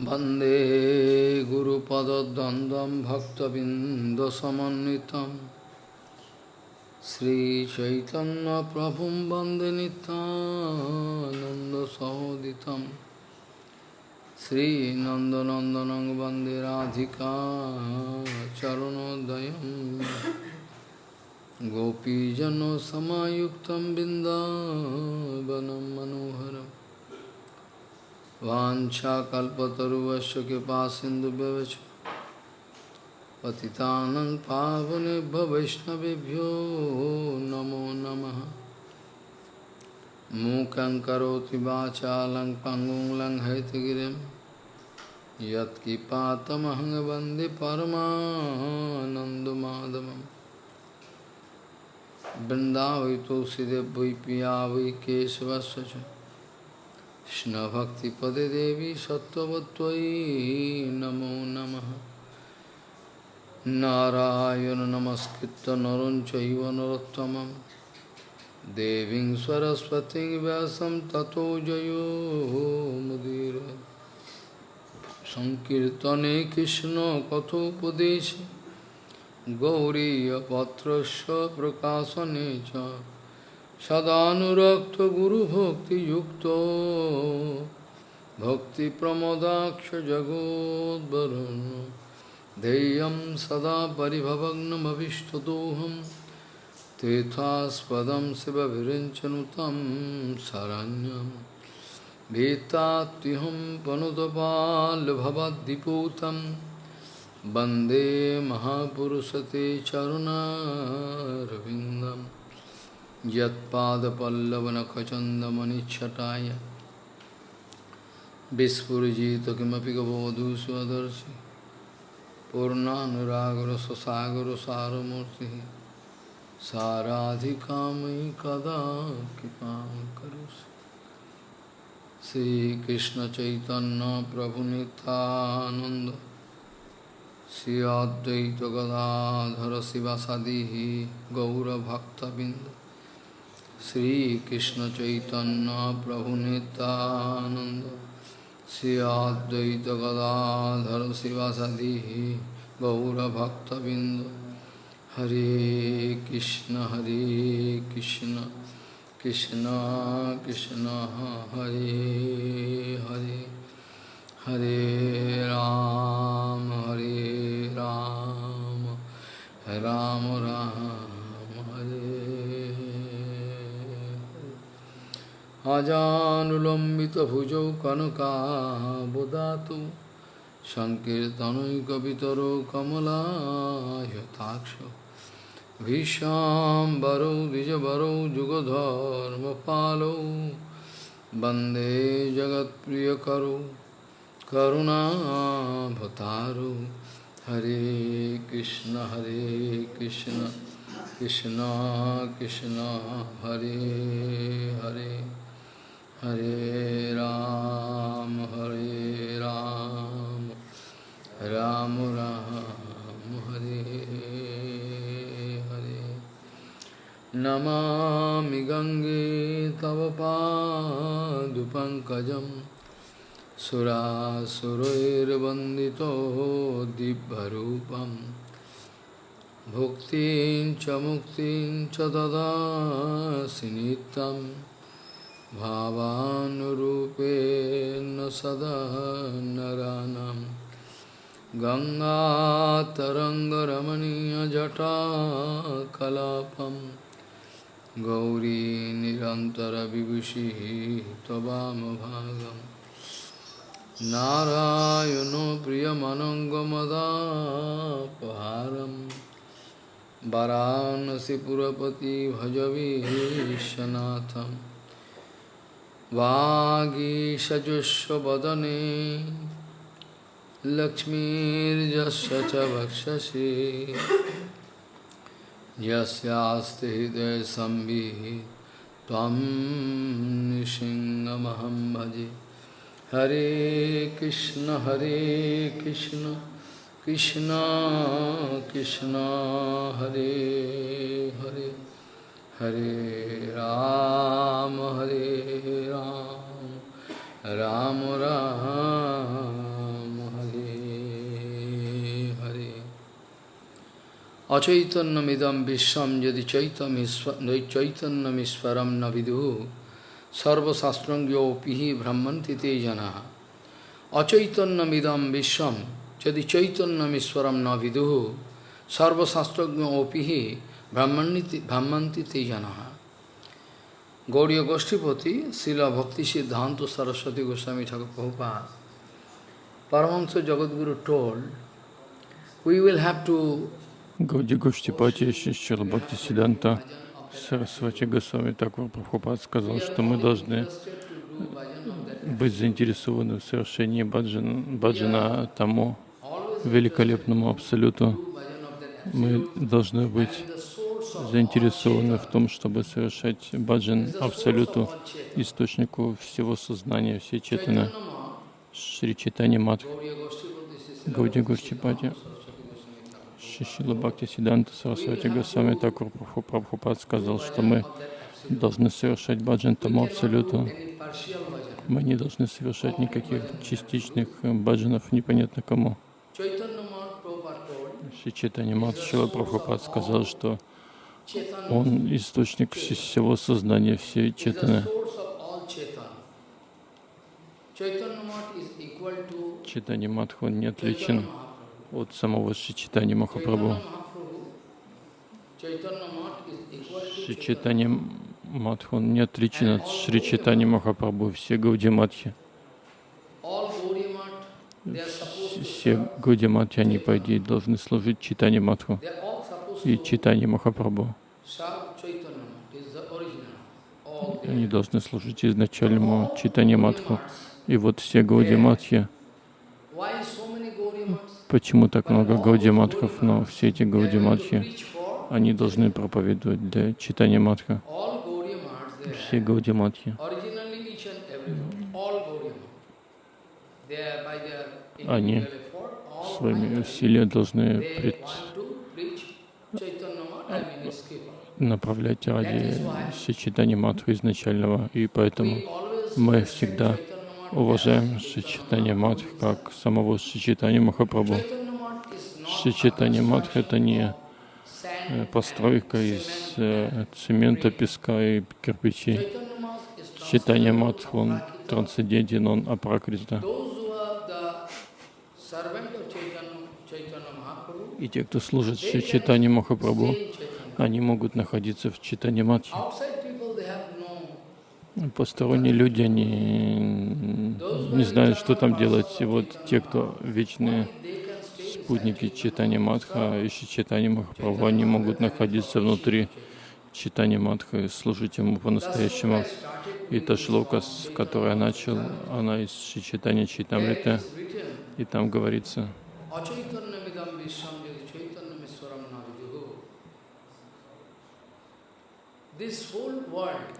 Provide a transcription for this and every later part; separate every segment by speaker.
Speaker 1: वंदे गुरुपदद्वन्द्वं भक्तबिन्दसमन्वितं श्रीचैतन्यप्रभुं वंदे नितानन्दसहोदितं श्रीनन्दनन्दनं वंदे राधिका चरणोदयं गोपीजनसमायुक्तं बिन्दावनं मनोहरम् वाञ्छाकल्पतरुवश्च कृपा सिन्धुभ्यवच। पतितानं पावनेभ्य वैष्णवेभ्यो नमो नमः। मूकं करोति वाचालं पङ्गुं लङ्घयतगिरिं यत्किपातमहं वंदे परमानन्दमाधवम्। वृन्दावै तुलसीदेव पिया वै केशवस्य কৃষ্ণভক্তিপদে দেবী সত্যবত্যয়ী নমো নম। নারায়ণ নমস্কৃত নরঞ্চৈব নরোত্তম দেবী সরস্বতী ব্যাসম ততো জয়ো মুদির। সংকীর্তনে কৃষ্ণ কথোপদেশে গৌরীপত্র প্রকাশনে চ। सदानुरक्त गुरु भक्ति युक्त भक्ति प्रमोदाक्ष जगोदरण धैर्य सदा पिभवग्नमीष्टदोहम तीर्थास्पद शिव विरचनुतम शरण्यम भीताहम पनुतपालभवदीपूत वंदे महापुरुष ते चरुणारविंदम यत्पादपल्लवनखचन्दमनिच्छटाय। विस्फुजित किमपि स्वदर्शी पूर्णागर पूर्णानुरागर सारमूर्ति साराधिका मयि कदा कृपा करोसि श्रीकृष्ण चैतन्य प्रभु नितानंद श्री अद्वैत गदाधर श्री कृष्ण चैतन्य प्रभु नित्यानंद श्री अद्वैत गदाधर शिवासादि गौरभक्तबिंद हरे कृष्ण हरे कृष्ण कृष्ण कृष्ण हरे हरे हरे राम हरे राम राम राम अजानुलम्बितभुजौ कनकाबुदातु सङ्कीर्तनैकवितरो कमलायताक्ष भीष्माम्बरौ द्विजवरौ जुगधर्मपालौ वन्दे जगत्प्रियकरौ करुणाभतारु हरे कृष्ण हरे कृष्ण कृष्ण कृष्ण हरे Hare Hare Ram, Hare Ram, Ram rama, Hare. Namami Gange Tavapadupankajam Surasuroirvandito Dibharupam Bhuktin Chamuktin Chadada Sinitam भावानुरूपेण सदा नरानं गङ्गातरङ्गरमणीयजटा कलापं। गौरी निरन्तरविभूषिः त्ववामभागं नारायणो प्रियमनङ्गमदापहारम् वाराणसीपुरपति भजवीशनाथम् वागीषजुष्वदने लक्ष्मीर्यस्य च वक्षसि। यस्यास्ति हृदयसंवित् त्वं नृसिंहमहं भजे। हरे कृष्ण हरे कृष्ण कृष्ण कृष्ण, हरे Hare. Hare Ram, Hare Ram, Ram Ram, Hare Hare. Achaitanyamidam vishwam yadi chaitanyamiswaram navidu sarvasastrangyo pihi brahmanti te janaha. Achaitanyamidam vishwam yadi chaitanyamiswaram navidu sarvasastrangyo pihi brahmanti te janaha. ब्रह्मंति ते जना गौड़ी गोष्ठीपति शिला भक्ति सिद्धांत सरस्वती गोस्वामी Thakur Prabhupada, Paramahansa Jagadguru told, we will have to
Speaker 2: Гауди Гоштипати Шишчара Бхакти Сиданта Сарасвати Госвами Такур Прабхупад сказал, что мы должны быть заинтересованы в совершении баджана, баджана тому великолепному абсолюту. Мы должны быть заинтересованы в том, чтобы совершать баджан абсолюту, источнику всего сознания, всей четаны, Шри Читани Мадх, Гауди Гоштипати. Шишила Бхакти Сиданта Сарасвати Госвами Такур Прабхупад сказал, что мы должны совершать баджан тому абсолюту. Мы не должны совершать никаких частичных баджанов непонятно кому. Шичитани Мат Шила Прабхупад сказал, что он источник всего сознания, всей четаны. Читани Мадх, он не отличен от самого Шичитани Махапрабху. Шичитани Мадх, он не отличен от Шри Читани Махапрабху, все Гауди Мадхи. Все Гауди Мадхи, они, по идее, должны служить Читани Мадху и Читани Махапрабху. Они должны служить изначальному Читани Мадху. И вот все Гауди Мадхи, Почему так много Гаудиматхов? Но все эти Гаудиматхи, они должны проповедовать для читания Матха. Все Гаудиматхи. Они своими усилиями должны пред... направлять ради сочетания Матху изначального. И поэтому мы всегда уважаем Шичитани Мадх как самого Шичитани Махапрабху. Шичитани Мадх — это не э, постройка из э, цемента, песка и кирпичей. Читание Мадх, он трансцендентен, он апракрита. И те, кто служит Шичитани Махапрабху, они могут находиться в Читани Мадхи. Посторонние люди, они не знают, что там делать. И вот те, кто вечные спутники читания Мадха, ищи читания Махапрабху, они могут находиться внутри читания Мадха и служить ему по-настоящему. И та шлока, с которой я начал, она из читания Читамрита, и там говорится,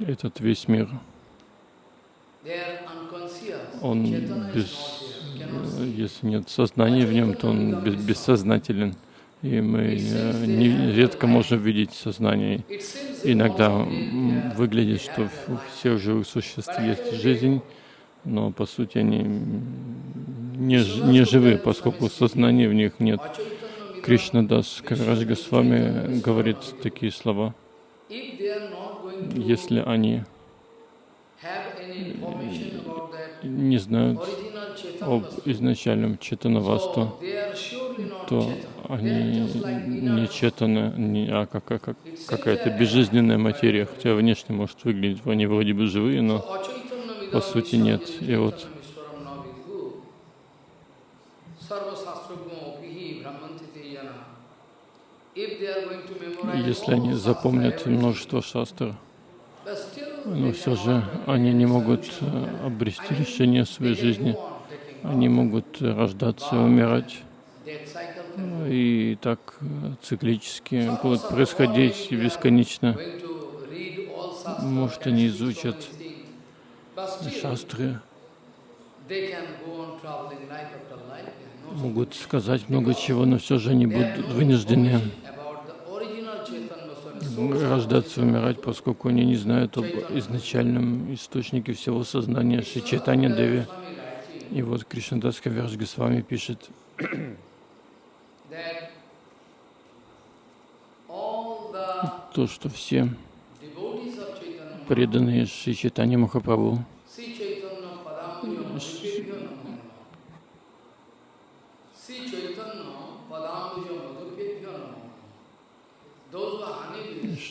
Speaker 2: этот весь мир, он без, если нет сознания в нем, то он без, бессознателен. И мы не, редко можем видеть сознание. Иногда выглядит, что у всех живых существ есть жизнь, но по сути они не, не живы, поскольку сознания в них нет. Кришна Дас Карарадж Госвами говорит такие слова если они не знают об изначальном четанавасту, то они не четаны, не, а как, как, какая-то безжизненная материя, хотя внешне может выглядеть, они вроде бы живые, но по сути нет. И вот если они запомнят множество шастр, но все же они не могут э, обрести решение своей жизни. Они могут рождаться умирать. И так э, циклически будут происходить бесконечно. Может, они изучат шастры, могут сказать много чего, но все же они будут вынуждены рождаться умирать, поскольку они не знают об изначальном источнике всего сознания Шичетани Деви. И вот Кришнадас Кавярж Госвами пишет, то, что все преданные Шри Чайтани Махапрабху,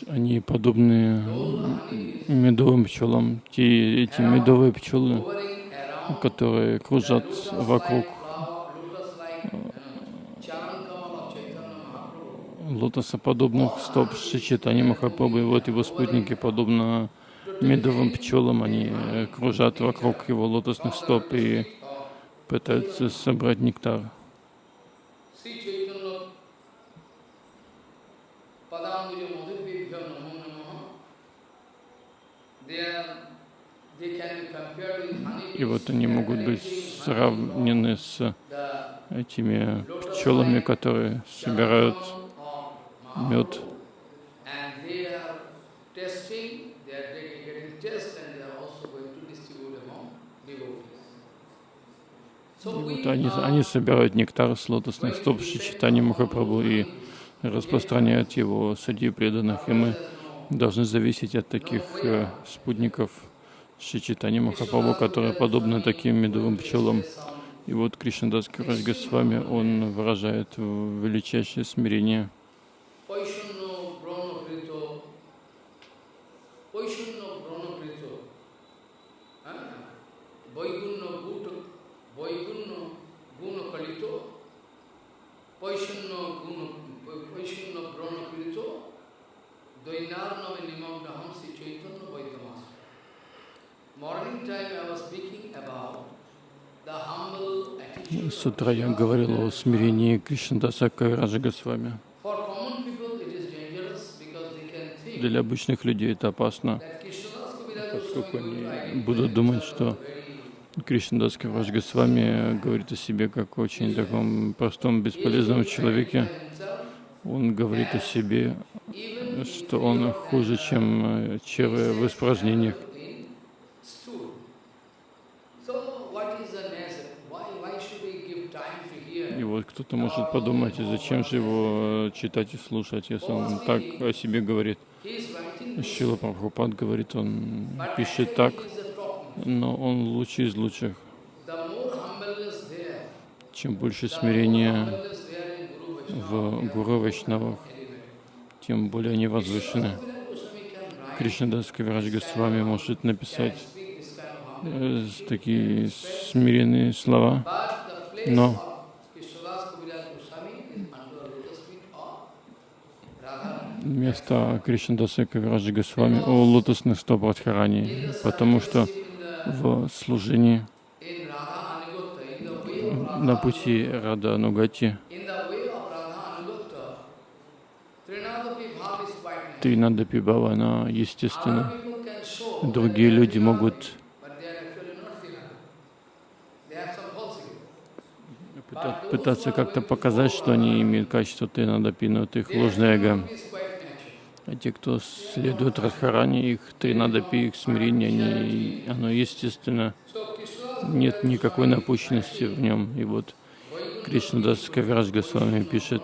Speaker 2: они подобны медовым пчелам. Те, эти медовые пчелы, которые кружат вокруг
Speaker 1: Chaitanya Mahaprabhu.
Speaker 2: лотосоподобных стоп Шичитани Махапрабху, и вот его спутники, подобно медовым пчелам, они э, кружат вокруг его лотосных стоп и пытаются собрать нектар. И вот они могут быть сравнены с этими пчелами, которые собирают мед. И вот они, они собирают нектар с лотосных стоп Шичитани Махапрабху и распространяют его среди преданных. И мы должны зависеть от таких э, спутников Шичитани Махапрабху, которые подобны таким медовым пчелам. И вот Кришнадас Кираж Госвами, он выражает величайшее смирение.
Speaker 1: Dvainarnam Nimamna Hamsi Chaitanya
Speaker 2: С утра я говорил о смирении Кришнадаса Кавираджа Госвами. Для обычных людей это опасно, поскольку они будут думать, что Кришнадас Кавирадж Госвами говорит о себе как о очень таком простом, бесполезном человеке. Он говорит о себе, что он хуже, чем э, червь в испражнениях.
Speaker 1: in stool. So what is the nature? Why, why should we give time to hear?
Speaker 2: И вот кто-то может подумать, зачем же его э, читать и слушать, если он так о себе говорит. Шила Прабхупад говорит, он пишет так, но он лучший из лучших. Чем больше смирения в Гуру Вайшнавах, тем более они возвышены. Кришнадас Кавирадж Госвами может написать э, такие смиренные слова,
Speaker 1: But the place
Speaker 2: No.
Speaker 1: of Krishnadas Kaviraj Goswami is under the lotus feet of
Speaker 2: Место Кришнадаса Кавираджа Госвами о лотосных стоп Радхарани, потому что в служении на пути Рада Анугати
Speaker 1: in the way of Radha Anugatta, Trinadapi Bhav is quite natural.
Speaker 2: Тринада Пибава, она естественно. Другие люди могут пытаться как-то показать, что они имеют качество Тринада Пи, но это их ложное эго. А те, кто следует Радхарани, их Тринада Пи, их смирение, они, оно естественно, нет никакой напущенности в нем. И вот Кришнадас Кавирадж Госвами пишет,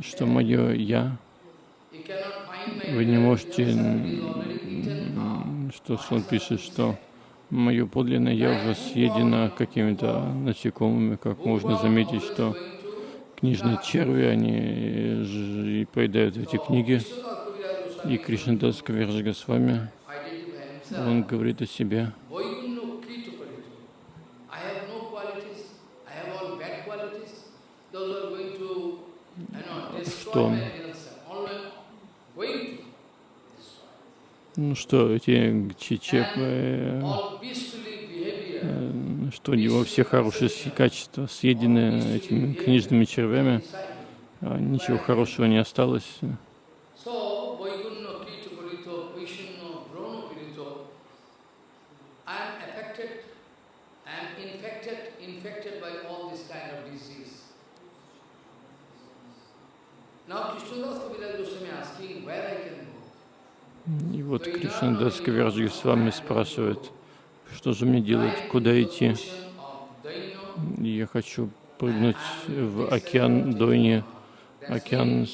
Speaker 2: что мое «я», вы не можете, что он пишет, что мое подлинное «я» уже съедено какими-то насекомыми, как можно заметить, что книжные черви, они и поедают эти книги. И Кришнадас Госвами,
Speaker 1: identify himself.
Speaker 2: он говорит о себе, Что? ну что эти чечеп, что у него все хорошие с- качества съедены этими книжными червями, а ничего хорошего не осталось. И вот Кришнадас Кавирадж Госвами спрашивает, что же мне делать, куда идти. Я хочу прыгнуть в океан Дойни, океан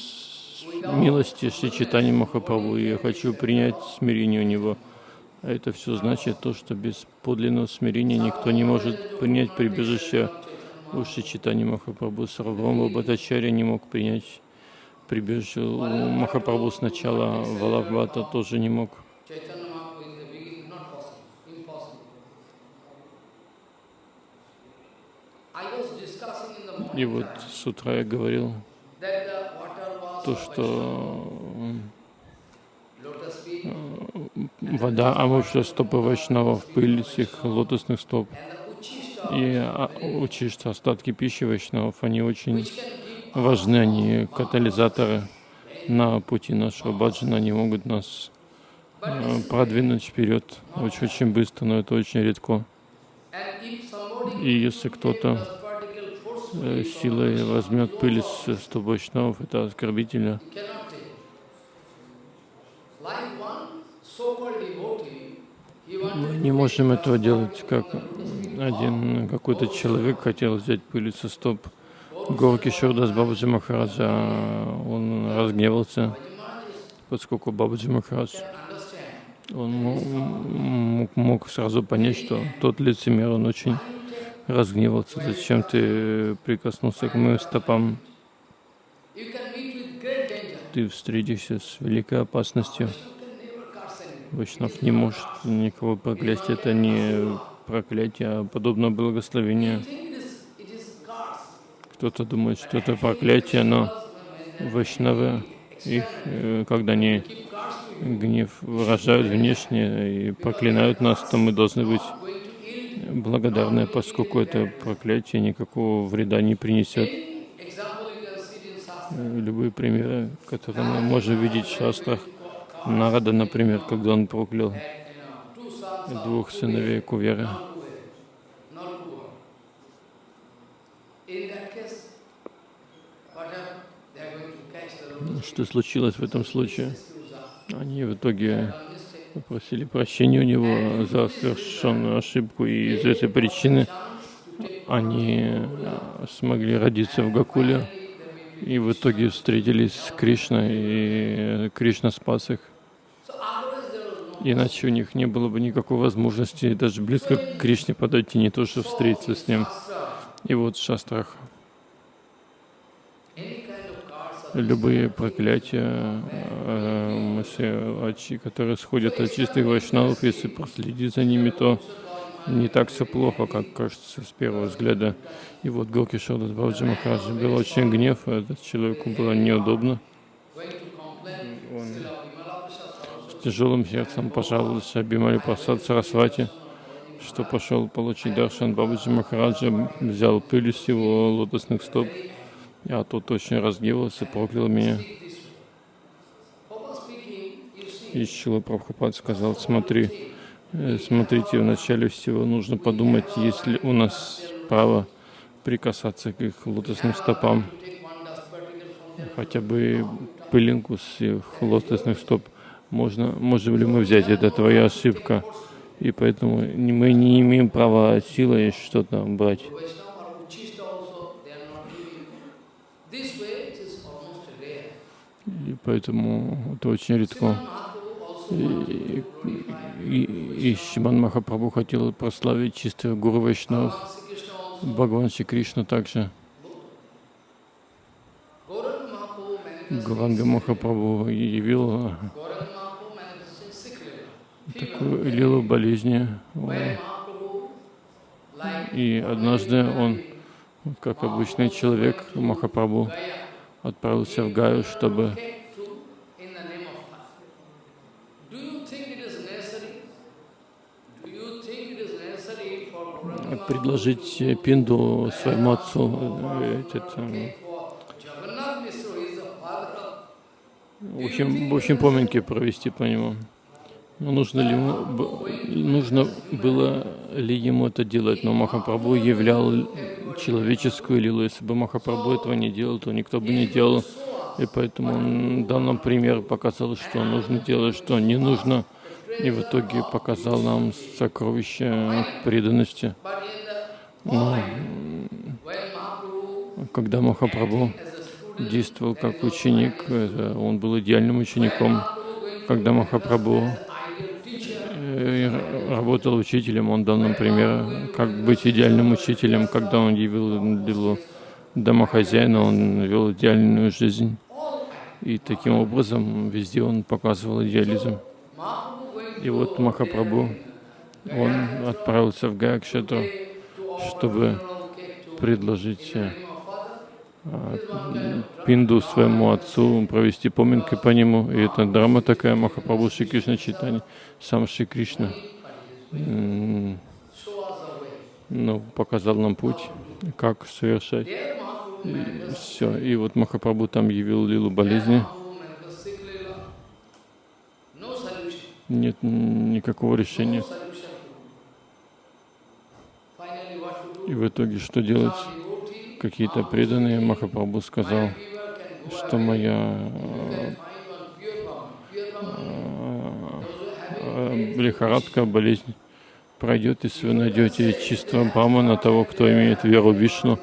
Speaker 2: милости Шри Читани Махапрабху, я хочу принять смирение у него. А это все значит то, что без подлинного смирения никто не может принять прибежище у Шри Читани Махапрабху. Сарвама Бхаттачарья не мог принять прибежище у Махапрабху сначала, Валабхата тоже не мог. И вот с утра я говорил то, что вода омывшая стопы вайшнавов, пыль с лотосных стоп и а, учишься остатки пищи вайшнавов, они очень важны, они катализаторы на пути нашего баджана, они могут нас э, продвинуть вперед очень-очень быстро, но это очень редко. И если кто-то э, силой возьмет пыль с вайшнавов, это оскорбительно. Мы не можем этого делать, как один какой-то человек хотел взять пыль со стоп Горки Шурдас Бабаджи Махараджа. Он разгневался, поскольку Бабаджи Махарадж он мог, мог сразу понять, что тот лицемер, он очень разгневался. Зачем ты прикоснулся к моим стопам? Ты встретишься с великой опасностью. Вайшнав не может никого проклясть. Это не проклятие, а подобно благословению. Кто-то думает, что это проклятие, но вайшнавы, их, э, когда они гнев выражают внешне и проклинают нас, то мы должны быть благодарны, поскольку это проклятие никакого вреда не принесет. Любые примеры, которые мы можем видеть в шастрах, Нарада, например, когда он проклял двух сыновей Куверы. Что случилось в этом случае? Они в итоге попросили прощения у него за совершенную ошибку, и из этой причины они смогли родиться в Гакуле, и в итоге встретились с Кришной, и Кришна спас их. Иначе у них не было бы никакой возможности даже близко к Кришне подойти, не то что встретиться с ним. И вот в шастрах любые проклятия, э, которые сходят от чистых вайшнавов, если проследить за ними, то не так все плохо, как кажется с первого взгляда. И вот Горки Шодас Бабджи Махараджи был очень гнев, этот человеку было неудобно. Он тяжелым сердцем пожаловался Абимали Прасад Сарасвати, что пошел получить Даршан Бабаджи Махараджа, взял пыль с его лотосных стоп, а тот очень разгневался, проклял меня. И Шила Прабхупад сказал, смотри, э, смотрите, вначале всего нужно подумать, есть ли у нас право прикасаться к их лотосным стопам, хотя бы пылинку с их лотосных стоп можно, можем ли мы взять, это твоя ошибка, и поэтому мы не имеем права силой что-то брать. И поэтому это очень редко. И, и, и Шиман Махапрабху хотел прославить чистых Гуру Вайшнав, Бхагаван Шри Кришна также. Гуранга Махапрабху явил такую лилу болезни. И однажды он, как обычный человек, Махапрабху, отправился в Гаю, чтобы предложить пинду своему отцу. Этот, в общем, в общем, поминки провести по нему. Нужно, ли ему, нужно было ли ему это делать, но Махапрабху являл человеческую лилу. Если бы Махапрабху этого не делал, то никто бы не делал. И поэтому он дал нам пример, показал, что нужно делать, что не нужно. И в итоге показал нам сокровище преданности. Но когда Махапрабху действовал как ученик, он был идеальным учеником. Когда Махапрабху э, работал учителем, он дал нам пример, как быть идеальным учителем. Когда он явил Лилу домохозяина, он вел идеальную жизнь. И таким образом везде он показывал идеализм. И вот Махапрабху, он отправился в Гайакшетру, чтобы предложить а, Пинду своему отцу, провести поминки по нему. И это драма такая, Махапрабху Шри Кришна читание, сам Шри Кришна ну, показал нам путь, как совершать. И все. И вот Махапрабху там явил лилу болезни. Нет никакого решения. И в итоге что делать? Какие-то преданные Махапрабху сказал, что моя э, лихорадка, болезнь пройдет, если вы найдете чистого Брамана, того, кто имеет веру в Вишну.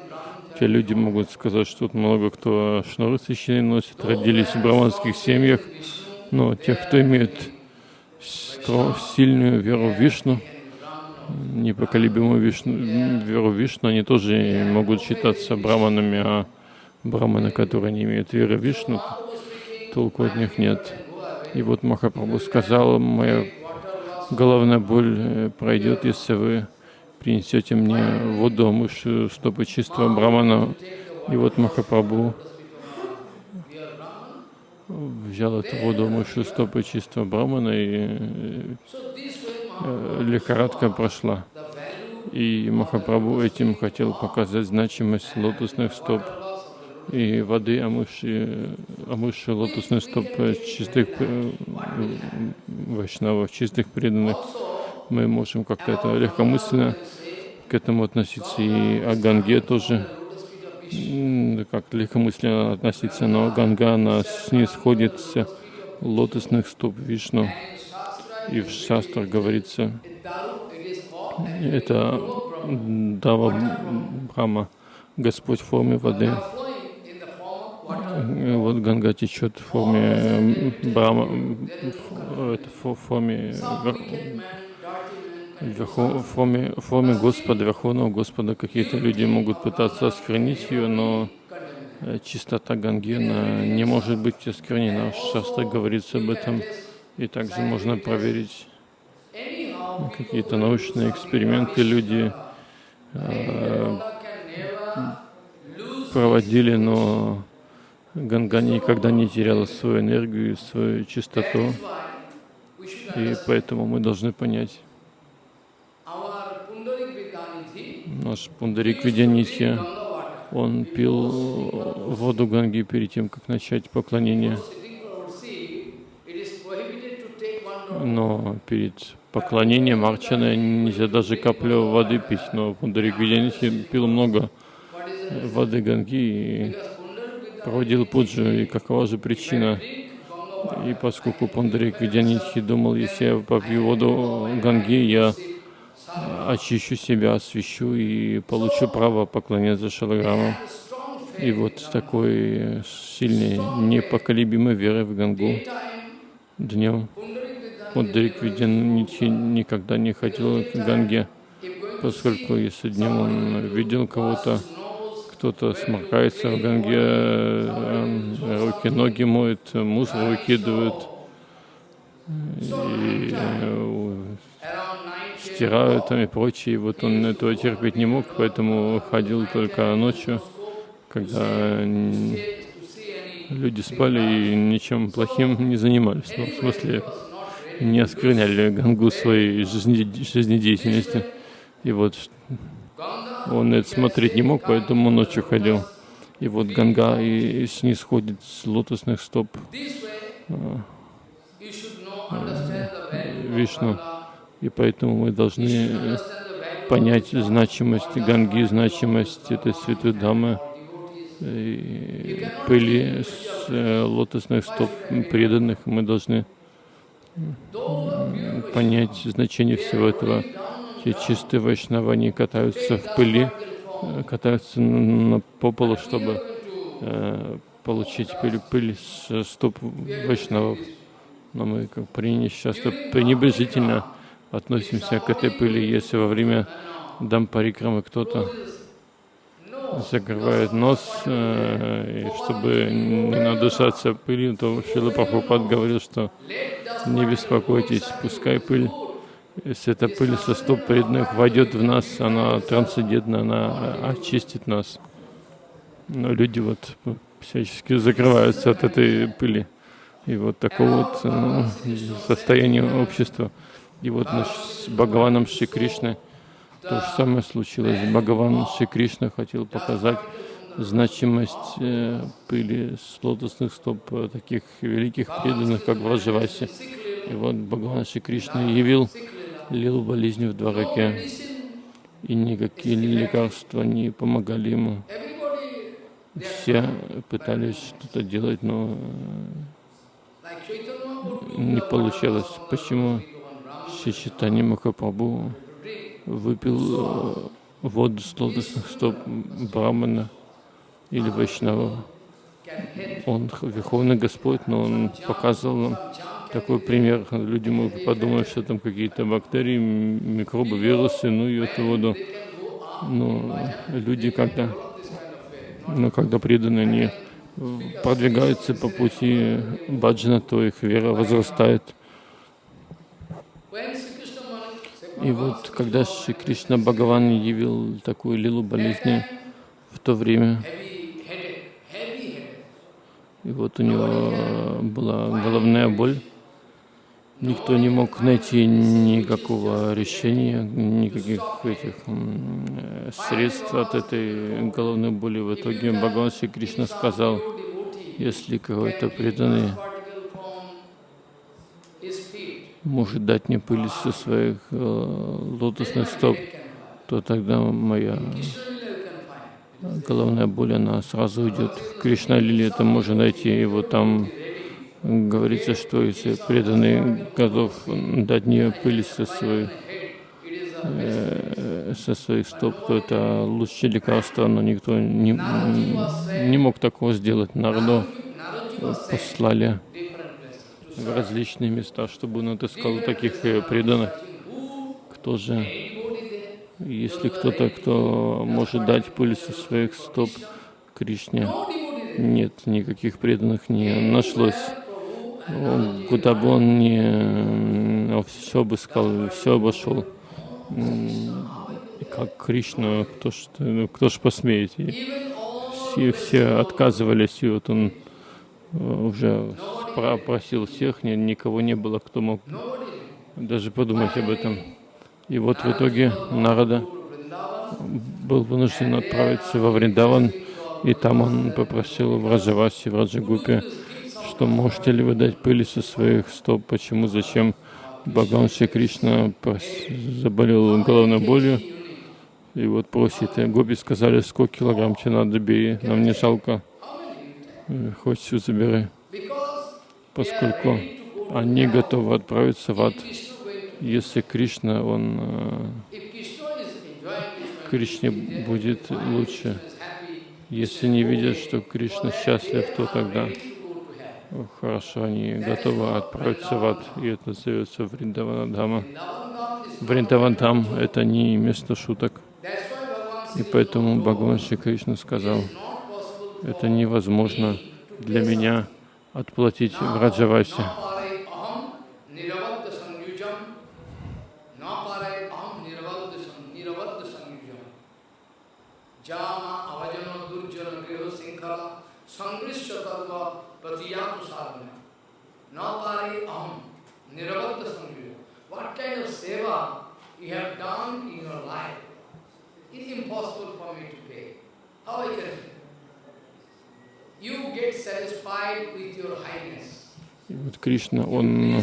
Speaker 2: Те люди могут сказать, что тут много кто шнуры священные носит, родились в браманских семьях, но тех, кто имеет сильную веру в Вишну, непоколебимую вишну, веру Вишну, они тоже могут считаться браманами, а браманы, которые не имеют веры Вишну, толку от них нет. И вот Махапрабху сказал, моя головная боль э, пройдет, если вы принесете мне воду, мышу, стопы чистого брамана. И вот Махапрабху взял эту воду, мышу, стопы чистого брамана, и э, лихорадка прошла. И Махапрабху этим хотел показать значимость лотосных стоп и воды, омывшие, омывшие лотосные стопы чистых э, вайшнавов, чистых преданных. Мы можем как-то это легкомысленно к этому относиться, и о Ганге тоже как легкомысленно относиться, но Ганга, она снисходит с лотосных стоп Вишну. И в шастрах говорится, это Дава Брама, Господь в форме воды. Вот Ганга течет в форме Брама, в форме, в форме, в форме Господа, Верховного Господа. Какие-то люди могут пытаться осквернить ее, но э, чистота Гангена не может быть осквернена. В Шастре говорится об этом. И также можно проверить какие-то научные эксперименты люди э, проводили, но Ганга никогда не теряла свою энергию, свою чистоту. И поэтому мы должны понять, наш Пундарик Видянитхи, он пил воду Ганги перед тем, как начать поклонение. Но перед поклонением Арчана нельзя даже каплю воды пить, но Пундарик Видянитхи пил много воды Ганги и проводил пуджу, и какова же причина. И поскольку Пандарик Видянитхи думал, если я попью воду Ганги, я очищу себя, освящу и получу право поклоняться Шалаграму. И вот с такой сильной, непоколебимой верой в Гангу днем Пандарик Видянитхи никогда не ходил к Ганге, поскольку если днем он видел кого-то, кто-то сморкается в Ганге, э, руки, ноги моет, мусор выкидывают и э, стирают там и прочее. Вот он этого терпеть не мог, поэтому ходил только ночью, когда люди спали и ничем плохим не занимались. Ну, в смысле, не оскверняли Гангу своей жизнедеятельности. И вот он это смотреть не мог, поэтому ночью ходил. И вот Ганга и снисходит с лотосных стоп а, Вишну. И поэтому мы должны понять значимость Ганги, значимость этой святой дамы, пыли с э, лотосных стоп преданных. Мы должны понять значение всего этого. Те чистые вайшнавы, они катаются в пыли, э, катаются на, по полу, чтобы э, получить пыль, пыль с стоп вайшнавов. Но мы как часто пренебрежительно относимся к этой пыли, если во время дампарикрамы кто-то закрывает нос, э, и чтобы не надышаться пылью, то Шила Прабхупад говорил, что не беспокойтесь, пускай пыль, если эта пыль со стоп преданных войдет в нас, она трансцендентна, она очистит нас. Но люди вот всячески закрываются от этой пыли. И вот такое вот э, состояние общества. И вот с Бхагаваном Шри Кришной то же самое случилось. Бхагаван Шри Кришна хотел показать значимость э, пыли с лотосных стоп э, таких великих преданных, как Враджаваси. И вот Бхагаван Шри Кришна явил лил болезни в Двараке, и никакие лекарства не помогали ему. Все пытались что-то делать, но не получалось. Почему Шичитани Махапрабху выпил э, воду с лотосных стоп Брамана или Вайшнава. Он Верховный Господь, но Он показывал нам такой пример. Люди могут подумать, что там какие-то бактерии, микробы, вирусы, ну и эту воду. Но люди, когда, но когда преданы, они продвигаются по пути баджана, то их вера возрастает. И вот когда Шри Кришна Бхагаван явил такую лилу болезни в то время, и вот у него была головная боль, никто не мог найти никакого решения, никаких этих средств от этой головной боли. В итоге Бхагаван Шри Кришна сказал, если какой-то преданный может дать мне пыль со своих э, лотосных стоп, то тогда моя головная боль, она сразу уйдет. В Кришна Лили это можно найти, вот там говорится, что если преданный готов дать мне пыль со своих, э, со своих стоп, то это лучшее лекарство, но никто не, не мог такого сделать. Народу послали в различные места, чтобы он отыскал таких э, преданных. Кто же, если кто-то, кто может дать пыль со своих стоп Кришне, нет, никаких преданных не нашлось. Куда бы он ни все обыскал, все обошел. Как Кришна, кто ж, кто ж посмеет? Все, все отказывались, и вот он Э, уже просил всех, никого не было, кто мог даже подумать об этом. И вот в итоге Нарада был вынужден отправиться во Вриндаван, и там он попросил в Раджаваси, в Раджагупе, что можете ли вы дать пыли со своих стоп, почему, зачем? Бхагаван Шри Кришна заболел головной болью, и вот просит, и гопи сказали, сколько килограмм тебе надо, бери, нам не жалко. Хоть все забирай, поскольку они готовы отправиться в ад. Если Кришна, он э, Кришне будет лучше. Если не видят, что Кришна счастлив, то тогда хорошо, они готовы отправиться в ад. И это называется Вриндаванадхама. Вриндавандхам — это не место шуток. И поэтому Бхагаван Шри Кришна сказал, это невозможно для меня отплатить в Раджавасе. И вот Кришна, он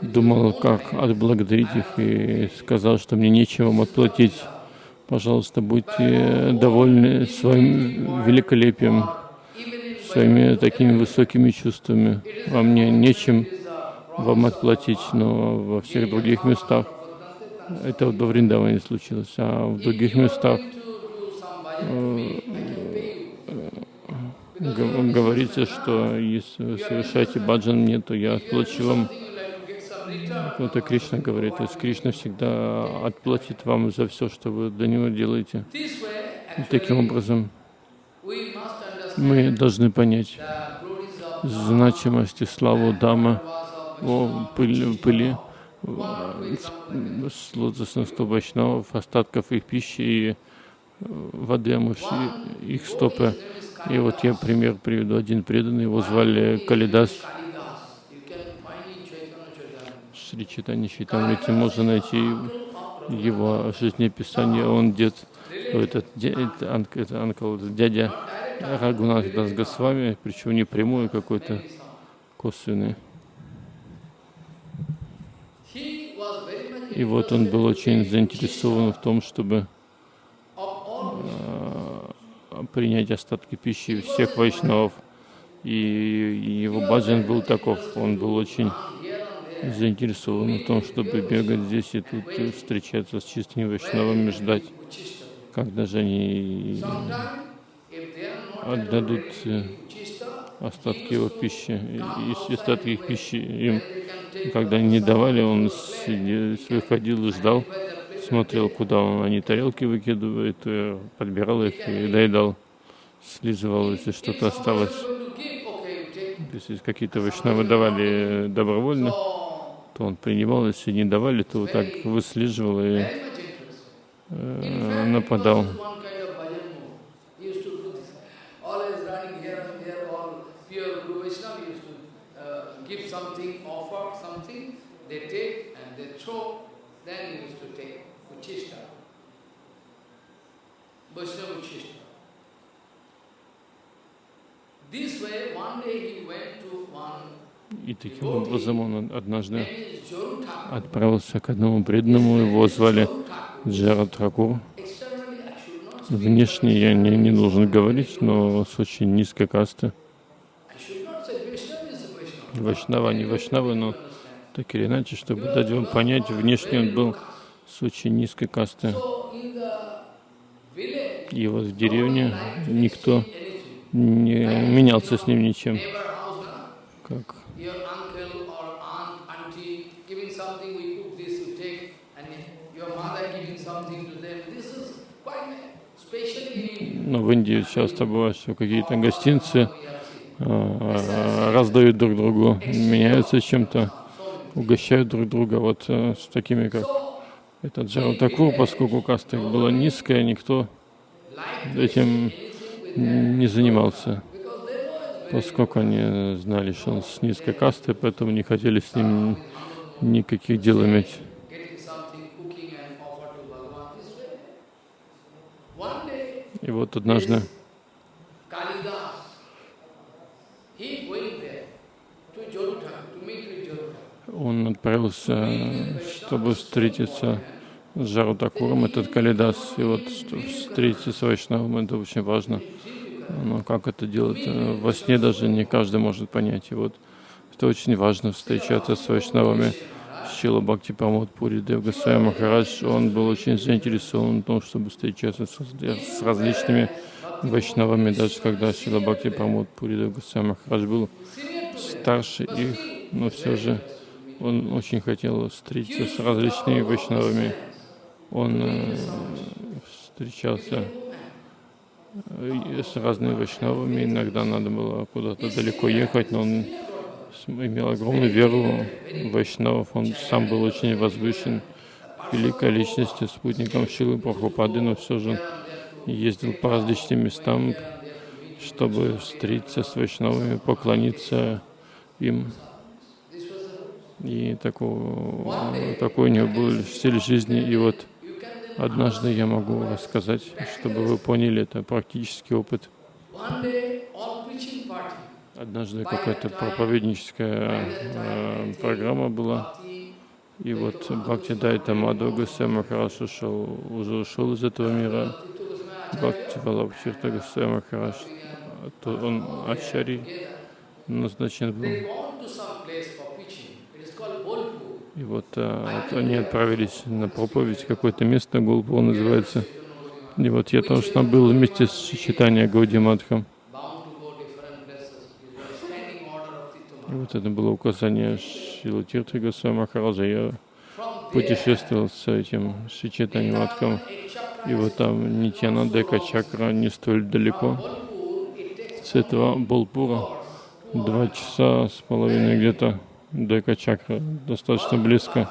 Speaker 2: думал, как отблагодарить их, и сказал, что мне нечего вам отплатить. Пожалуйста, будьте довольны своим великолепием, своими такими высокими чувствами. Вам мне нечем вам отплатить, но во всех других местах, это в Вриндаване случилось, а в других местах говорите, что если вы совершаете баджан мне, то я отплачу вам. Это Кришна говорит. То есть Кришна всегда отплатит вам за все, что вы для него делаете. И таким образом, мы должны понять значимость и славу Дама о пыли, пыли с лотосных остатков их пищи и воды, омывшие их стопы. И вот я пример приведу. Один преданный, его звали Калидас. Шри Читани Читамрити можно найти его жизнеописание. Он дед, этот, дед, это анкл, дядя Рагунат Дас Госвами, причем не прямой, а какой-то косвенный. И вот он был очень заинтересован в том, чтобы принять остатки пищи всех вайшнавов. И его баджан был таков. Он был очень заинтересован в том, чтобы бегать здесь и тут, и встречаться с чистыми вайшнавами, ждать, когда же они отдадут э, остатки его пищи. И остатки их пищи им, когда не давали, он выходил и ждал, смотрел, куда он, они тарелки выкидывают, э, подбирал их и доедал, слизывал, если что-то осталось. Если какие-то вайшнавы давали добровольно, то он принимал, если не давали, то вот так выслеживал и э, нападал. Then he used to take Uchista, Vaishnava Uchista. This way, one day he went to one и таким образом он однажды отправился к одному преданному, его звали Джарат Ракур. Внешне я не, не должен говорить, но с очень низкой касты. Вайшнава, не Вайшнавы, но так или иначе, чтобы дать вам понять, внешне он был с очень низкой касты. И вот в деревне никто не менялся с ним ничем. Как Но ну, в Индии часто бывает, что какие-то гостинцы э, раздают друг другу, меняются чем-то, угощают друг друга вот э, с такими, как этот Джаратакур, поскольку каста их была низкая, никто этим не занимался, поскольку они знали, что он с низкой кастой, поэтому не хотели с ним никаких дел иметь. И вот однажды он отправился, чтобы встретиться с Жарутакуром, этот Калидас. И вот встретиться с Вайшнавом, это очень важно. Но как это делать? Во сне даже не каждый может понять. И вот это очень важно, встречаться с Вайшнавами. Шила Бхакти Памод Пури Дев Махарадж, он был очень заинтересован в том, чтобы встречаться с, с различными вайшнавами, даже когда Шила Бхакти Памод Пури Дев Махарадж был старше их, но все же он очень хотел встретиться с различными вайшнавами. Он э, встречался э, с разными вайшнавами, иногда надо было куда-то далеко ехать, но он имел огромную веру в вайшнавов, он сам был очень возвышен, великой личностью, спутником Шилы Прабхупады, но все же ездил по различным местам, чтобы встретиться с вайшнавами, поклониться им. И такой, такой у него был стиль жизни. И вот однажды я могу рассказать, чтобы вы поняли, это практический опыт. Однажды какая-то проповедническая э, программа была, и вот Бхакти Дайта Гусей Махараш ушел, уже ушел из этого мира. Бхакти Валабхирта Гусей Махараш, он Ачари назначен был. И вот, а, они отправились на проповедь, какое-то место, Голпур называется. И вот я там был вместе с читанием Гауди
Speaker 1: Tito
Speaker 2: И вот это было указание Шила Тиртха Махараджа. Я путешествовал с этим Шичетани Мадхом. И вот там Нитьянанда Чакра не столь далеко. С этого Болпура два часа с половиной где-то Чакра, достаточно близко.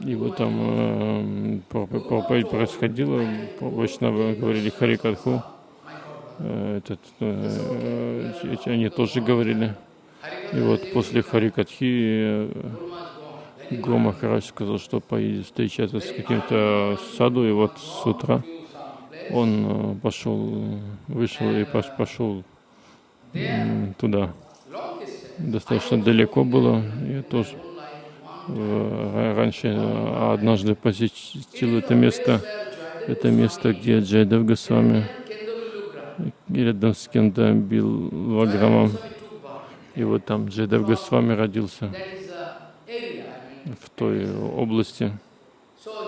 Speaker 2: И вот там э, проп- проповедь происходила, Вайшнавы говорили Харикатху. Э, Этот, э, эти- они тоже говорили. И вот после Харикатхи э, Гуру Махарадж сказал, что поедет встречаться с каким-то саду, и вот с утра он э, пошел, вышел и пош- пошел туда. Достаточно далеко было. Я тоже э, раньше э, однажды посетил это место. Это место, где Джайдев Госвами рядом с Кендом Билваграмом. И вот там Джайдев Госвами родился в той области,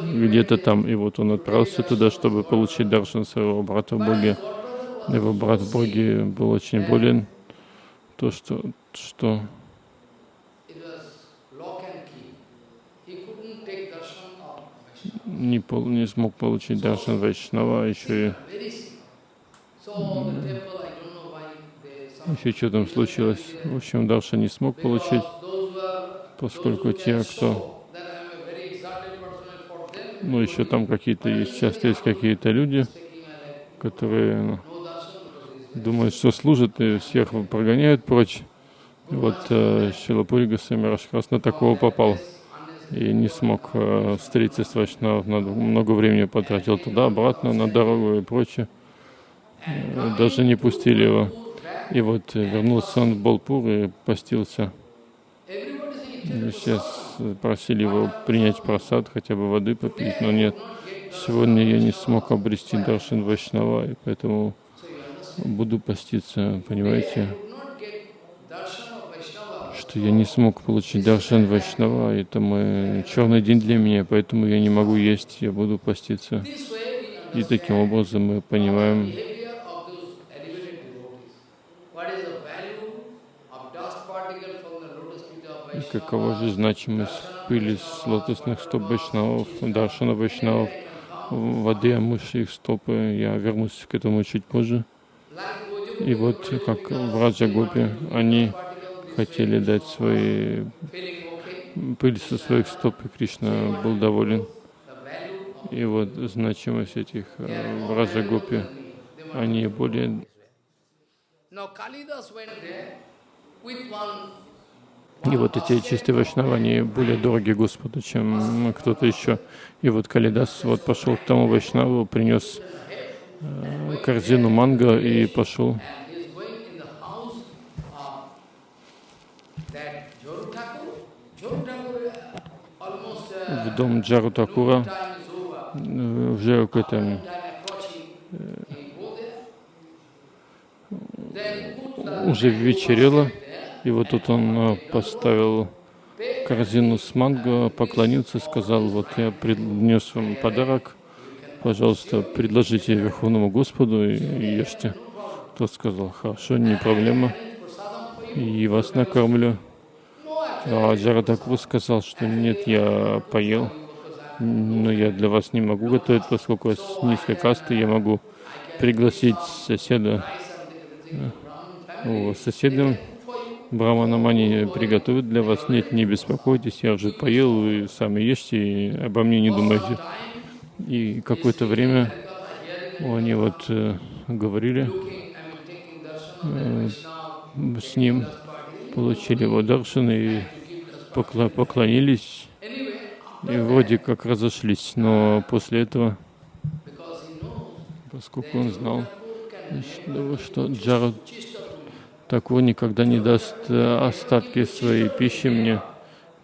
Speaker 2: где-то там. И вот он отправился туда, чтобы получить даршан своего брата в Боге. Его брат в Боге был очень болен. То, что, что не, пол- не смог получить даршан Вайшнава, а еще и еще что там случилось. В общем, Дарша не смог получить, поскольку те, кто Ну, еще там какие-то есть, часто есть какие-то люди, которые ну,
Speaker 1: No darshan because it is
Speaker 2: думают, что служат и всех прогоняют прочь. И вот э, Шилапури Госвами Рашхас на такого попал и не смог э, встретиться с Вайшнавом, много времени потратил туда, обратно, на дорогу и прочее. Э, даже не пустили его. И вот э, вернулся он в Болпур и постился. И Сейчас просили его принять просад, хотя бы воды попить, но нет. Сегодня я не смог обрести Даршин Вайшнава, и поэтому буду поститься, понимаете, что я не смог получить Даршан Вайшнава, это мой черный день для меня, поэтому я не могу есть, я буду поститься. И таким образом мы понимаем, какова же значимость пыли с лотосных стоп Вайшнавов, Даршана Вайшнавов, воды, омывшей их стопы. Я вернусь к этому чуть позже. И вот как в Раджагопе они хотели дать свои пыль со своих стоп, и Кришна был доволен. И вот значимость этих э, в Раджагопе, они более... И вот эти чистые вайшнавы, они более дороги Господу, чем кто-то еще. И вот Калидас вот пошел к тому вайшнаву, принес корзину манго и пошел. в дом Джару Такура,
Speaker 1: time is over.
Speaker 2: э, уже.
Speaker 1: Then put the
Speaker 2: уже вечерело, и вот тут он э, поставил корзину с манго, поклонился, сказал, вот я принес вам подарок, пожалуйста, предложите Верховному Господу и, ешьте. Тот сказал, хорошо, не проблема, и вас накормлю. А Джарадакву сказал, что нет, я поел, но я для вас не могу готовить, поскольку я с низкой касты, я могу пригласить соседа, э, соседям Браманам они приготовят для вас. Нет, не беспокойтесь, я уже поел, вы сами ешьте, и обо мне не думайте. И какое-то время они вот э, говорили э, с ним, получили его даршан и покла- поклонились, и вроде как разошлись. Но после этого, поскольку он знал, что, что Джарад Такого никогда не даст э, остатки своей пищи мне,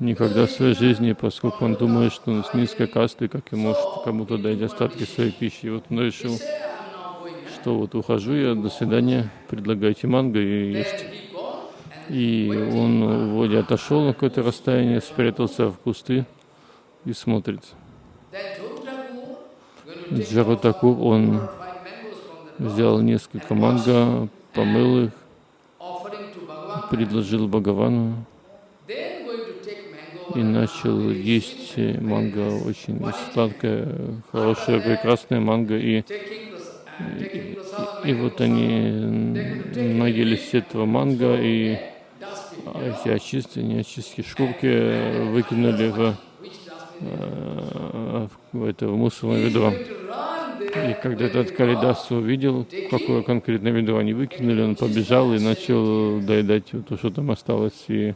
Speaker 2: никогда в своей жизни, поскольку он думает, что он с низкой касты, как и может кому-то дать остатки своей пищи. И вот он решил, что вот ухожу я, до свидания, предлагайте манго и ешьте. И он вроде отошел на какое-то расстояние, спрятался в кусты и смотрит. Джарутакур, он взял несколько манго, помыл их, предложил Бхагавану и начал есть манго, очень сладкое, хорошее, прекрасное манго. И, и, и вот они наелись этого манго, и эти очистки, не очистки, шкурки выкинули в, э, в это в мусорное ведро. И когда этот Калидас увидел, какое конкретное ведро они выкинули, он побежал и начал доедать то, что там осталось, и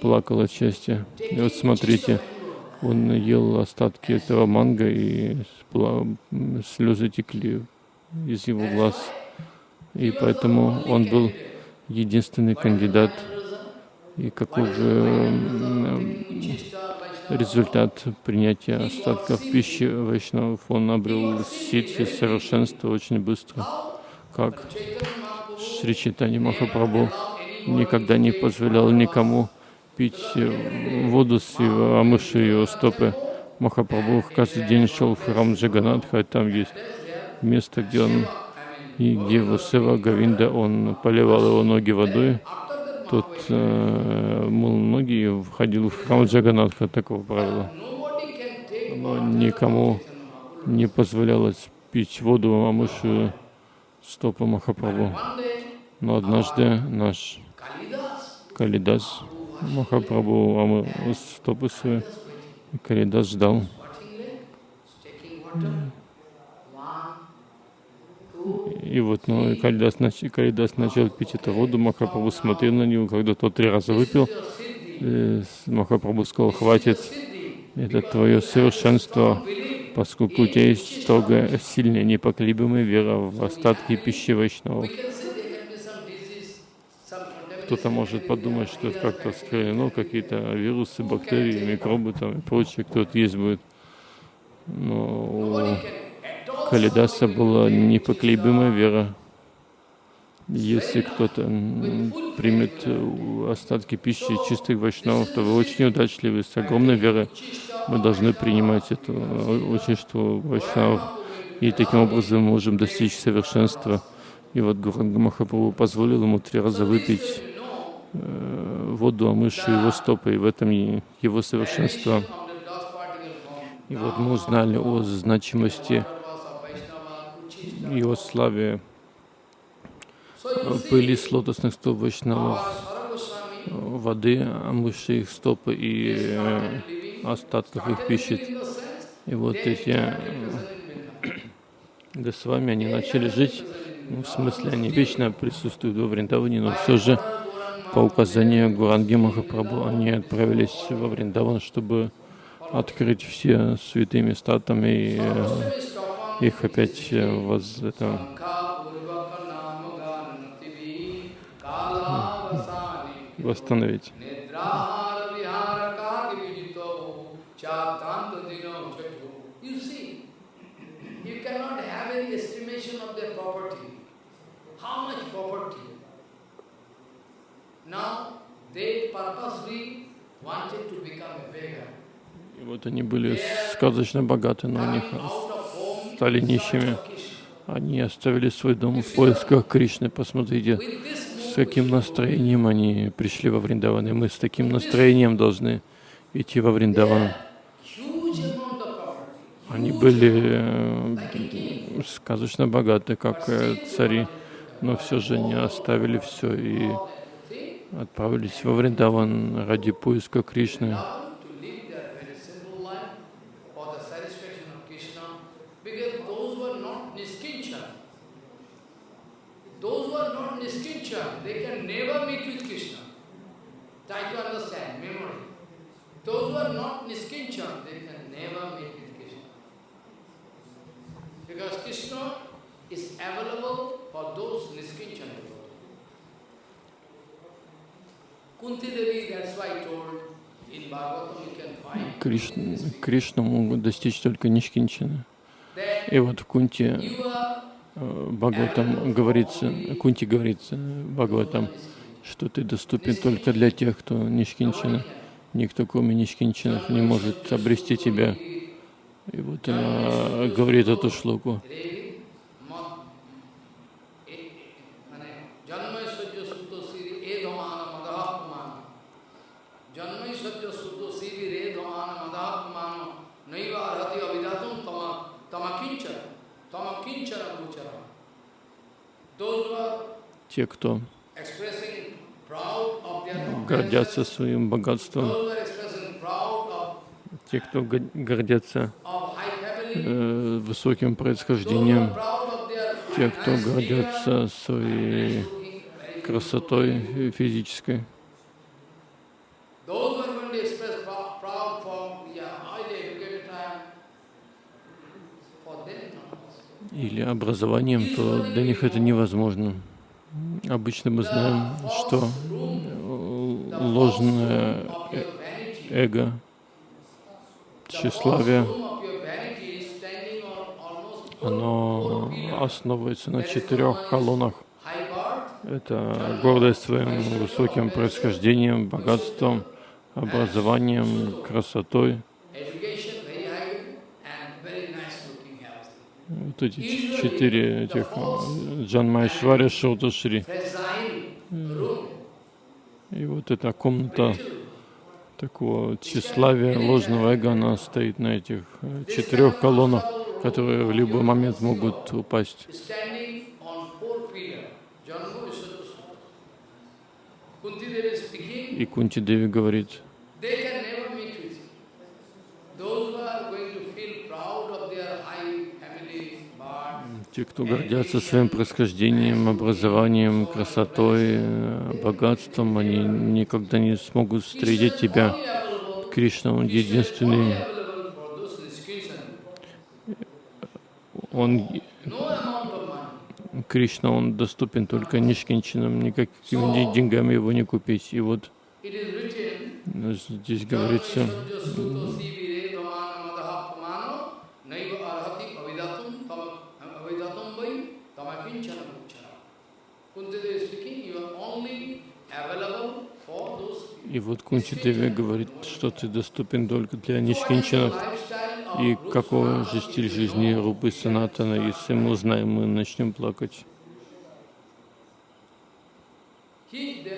Speaker 2: плакал от счастья. И вот смотрите, он ел остатки этого манго, и слезы текли из его глаз. И поэтому он был единственный кандидат. И каков же результат принятия остатков пищи Вайшнавов? Он обрел ситхи, совершенство очень быстро. Как Шри Читани Махапрабху никогда не позволял никому пить э, воду с его, омывшей его стопы. Махапрабху каждый день шел в храм Джаганатха, там есть место, где он и где его Сева Гавинда, он поливал его ноги водой. Тот э, мыл ноги и входил в храм Джаганатха, такого правила. Но никому не позволялось пить воду, омывшую стопы Махапрабху. Но однажды наш Калидас Махапрабху стопы свои, и Калидас ждал. И вот ну, Калидас, Калидас начал пить эту воду, Махапрабху смотрел на него, когда тот три раза выпил, Махапрабху сказал, хватит, это твое совершенство, поскольку у тебя есть строго сильная, непоколебимая вера в остатки Вайшнавов. Кто-то может подумать, что это как-то скрылено, какие-то вирусы, бактерии, микробы там и прочее, кто-то есть будет. Но у Калидаса была непоколебимая вера. Если кто-то примет остатки пищи чистых вайшнавов, то вы очень удачливы, с огромной верой. Мы должны принимать это ученичество вайшнавов. И таким образом можем достичь совершенства. И вот Гуранга Махапрабху позволил ему три раза выпить Э, воду, омывшую его стопы, и в этом его совершенство. И вот мы узнали о значимости и о славе пыли с лотосных стоп Вайшнавов, воды, омывшей их стопы и э, остатков их пищи. И вот эти э, Госвами, они начали жить, ну, в смысле, они вечно присутствуют во Вриндаване, но все же по указанию Гуранги Махапрабху они отправились во Вриндаван, чтобы открыть все святые места там и э, их опять э, воз, это, восстановить. И вот они были сказочно богаты, но у них стали нищими. Они оставили свой дом в поисках Кришны. Посмотрите, с каким настроением они пришли во Вриндаван. И мы с таким настроением должны идти во Вриндаван. Они были э, сказочно богаты, как э, цари, но все же не оставили все и отправились во Вриндаван ради поиска Кришны. Because Krishna is available for those Niskinchan Кришна, Кришна могут достичь только Нишкинчина. И вот в Кунте э, Бхагаватам говорится, Кунти говорится Бхагаватам, что ты доступен только для тех, кто Нишкинчина. Никто, кроме Нишкинчинов, не может обрести тебя. И вот она говорит эту шлоку. Те, кто гордятся своим богатством, те, кто го- гордятся э, высоким происхождением, те, кто гордятся своей красотой э, физической, или образованием, то для них это невозможно. Обычно мы знаем, что э, ложное эго, тщеславие, оно основывается на четырех колоннах. Это гордость своим высоким происхождением, богатством, образованием, красотой. Вот эти четыре этих э, Джанмайшвари Шауташри. И вот эта комната такого тщеславия, ложного эго, она стоит на этих э, четырех колоннах, которые в любой момент могут упасть. И Кунти Деви говорит,
Speaker 1: They can never meet with you. Those who are going to feel proud of their high family birth,
Speaker 2: те, кто гордятся своим происхождением, образованием, красотой, э, богатством, они никогда не смогут встретить тебя. Кришна, Он единственный. Он. Кришна, Он доступен только нишкинчинам, никакими де- деньгами его не купить. И вот э, здесь говорится, и вот Кунти Деви говорит, что ты доступен только для
Speaker 1: of
Speaker 2: И какой же стиль жизни Рупы Санатана, если мы узнаем, мы начнем плакать. И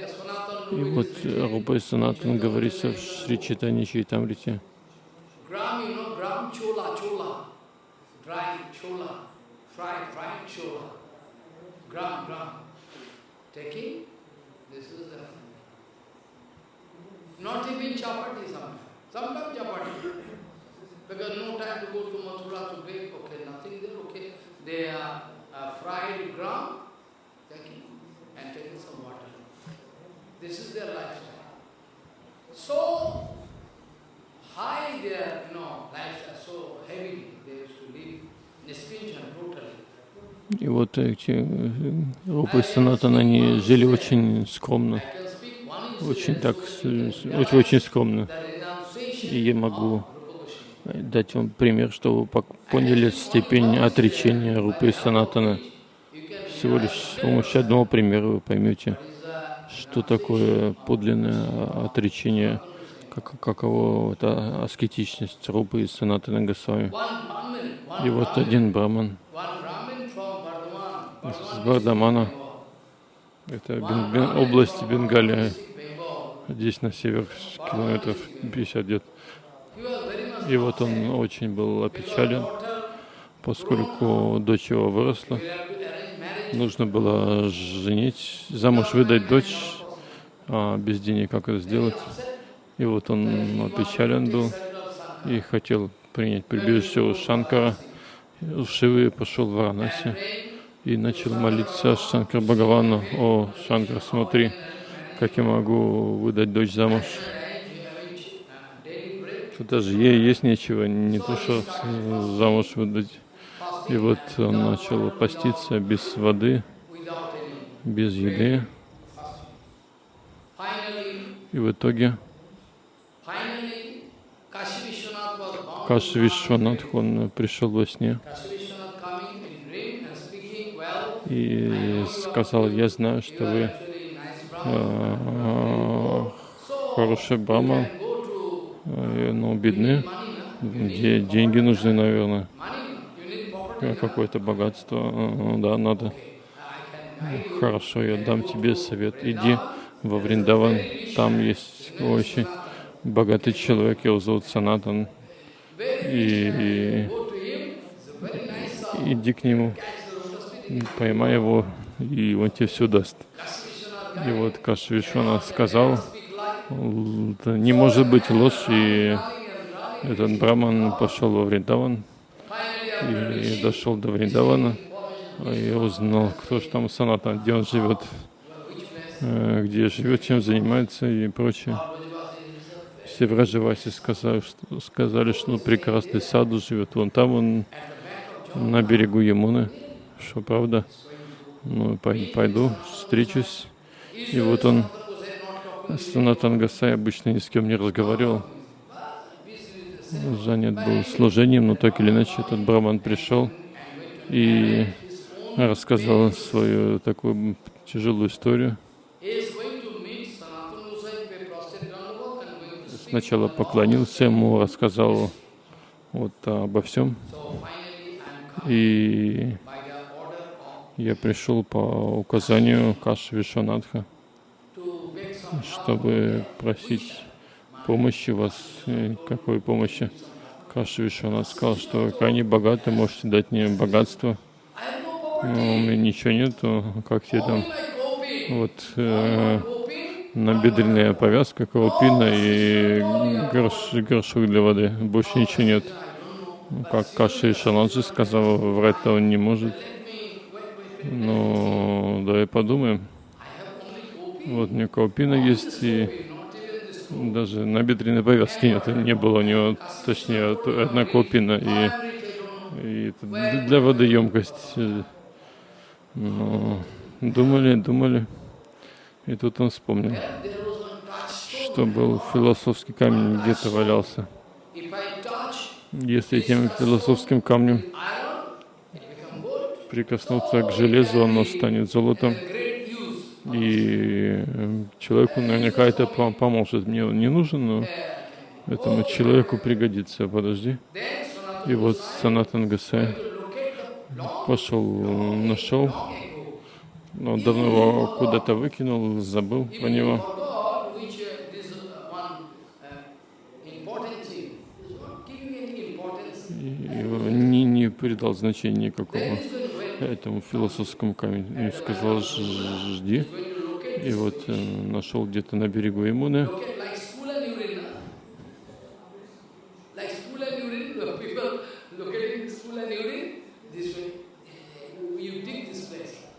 Speaker 2: вот Рупа Санатан говорится в Шри Читани Чайтамрите.
Speaker 1: Taking, this is the, not even chapati sometimes, sometimes chapati. Because no time to go to Mathura to bake, okay, nothing there, okay. They are uh, fried gram, taking, and taking some water. This is their lifestyle. So, high their, you know, lives are so heavy, they used to live Nispinjan totally.
Speaker 2: И вот эти э, Рупы Санатан, они жили очень скромно, очень так, очень, очень скромно. И я могу дать вам пример, чтобы вы поняли степень отречения Рупы Санатана.
Speaker 1: You can
Speaker 2: Всего лишь с помощью одного примера вы поймете, что такое подлинное отречение, как, каково это аскетичность Рупы и Санатана Госвами. И вот один браман
Speaker 1: Bardhaman
Speaker 2: Бардамана, это. Бен- Бен- область Бенгалия. Здесь на север километров 50 где-то. И вот он очень был опечален, поскольку дочь его выросла. Нужно было женить, замуж выдать дочь, а без денег как это сделать. И вот он опечален был и хотел принять прибежище у Шанкара, Шивы, пошел в Варанаси и начал молиться Шанкар Бхагавану, «О, Шанкар, смотри, как я могу выдать дочь замуж. Тут даже ей есть нечего, не то что замуж выдать». И вот он начал поститься без воды, без еды. И в итоге. Каши он пришел во сне и сказал, я знаю, что вы
Speaker 1: actually nice Brahman.
Speaker 2: э, но бедны.
Speaker 1: money, na?
Speaker 2: Где деньги нужны, наверное. Э, какое-то богатство, Э, да, надо. Хорошо, я дам тебе совет. Иди во Вриндаван, там есть очень богатый человек, его зовут Санатан, и
Speaker 1: sound.
Speaker 2: иди к нему, поймай его, и он тебе все даст. И вот Кашвишвана сказал,
Speaker 1: Speak like
Speaker 2: «Это не может быть ложь, и этот браман пошел во Вриндаван и дошел до Вриндавана, и узнал, кто же там Санатан, где он живет, э, где живет, чем занимается и прочее. Все вражеваси сказали, что, сказали, что ну, прекрасный саду живет. Вон там он на берегу Ямуны. Что правда? Ну, пой- пойду, встречусь. И вот он, Санатан Гасай, обычно ни с кем не разговаривал. Занят был служением, но так или иначе этот браман пришел и рассказал свою такую тяжелую историю. Сначала поклонился ему, рассказал вот обо всем. И
Speaker 1: by the order of
Speaker 2: я пришел по указанию Каши Вишванатха, чтобы просить помощи вас. Какой помощи? Каши Вишванат сказал, что крайне богаты, можете дать мне богатство. Но у меня ничего нету, как тебе там вот э, набедренная повязка, колпина и горш, горшок для воды. Больше ничего нет. Как Каши Вишванат же сказал, врать-то он не может. Ну, давай подумаем. Вот у него колпина есть, и даже набедренной повязки нет, не было у него, точнее, одна колпина, и, и для воды емкость. Ну, думали, думали, и тут он вспомнил, что был философский камень где-то валялся. Если этим философским камнем прикоснуться к железу, оно станет золотом. И э, человеку наверняка это по- поможет. Мне он не нужен, но этому человеку пригодится. Подожди. И вот Санатан Гасай пошел, нашел, но давно его куда-то выкинул, забыл про него. Не придал значения никакого Этому философскому камню. И сказал, «Ж- жди. И вот э, нашел где-то на берегу Имуны.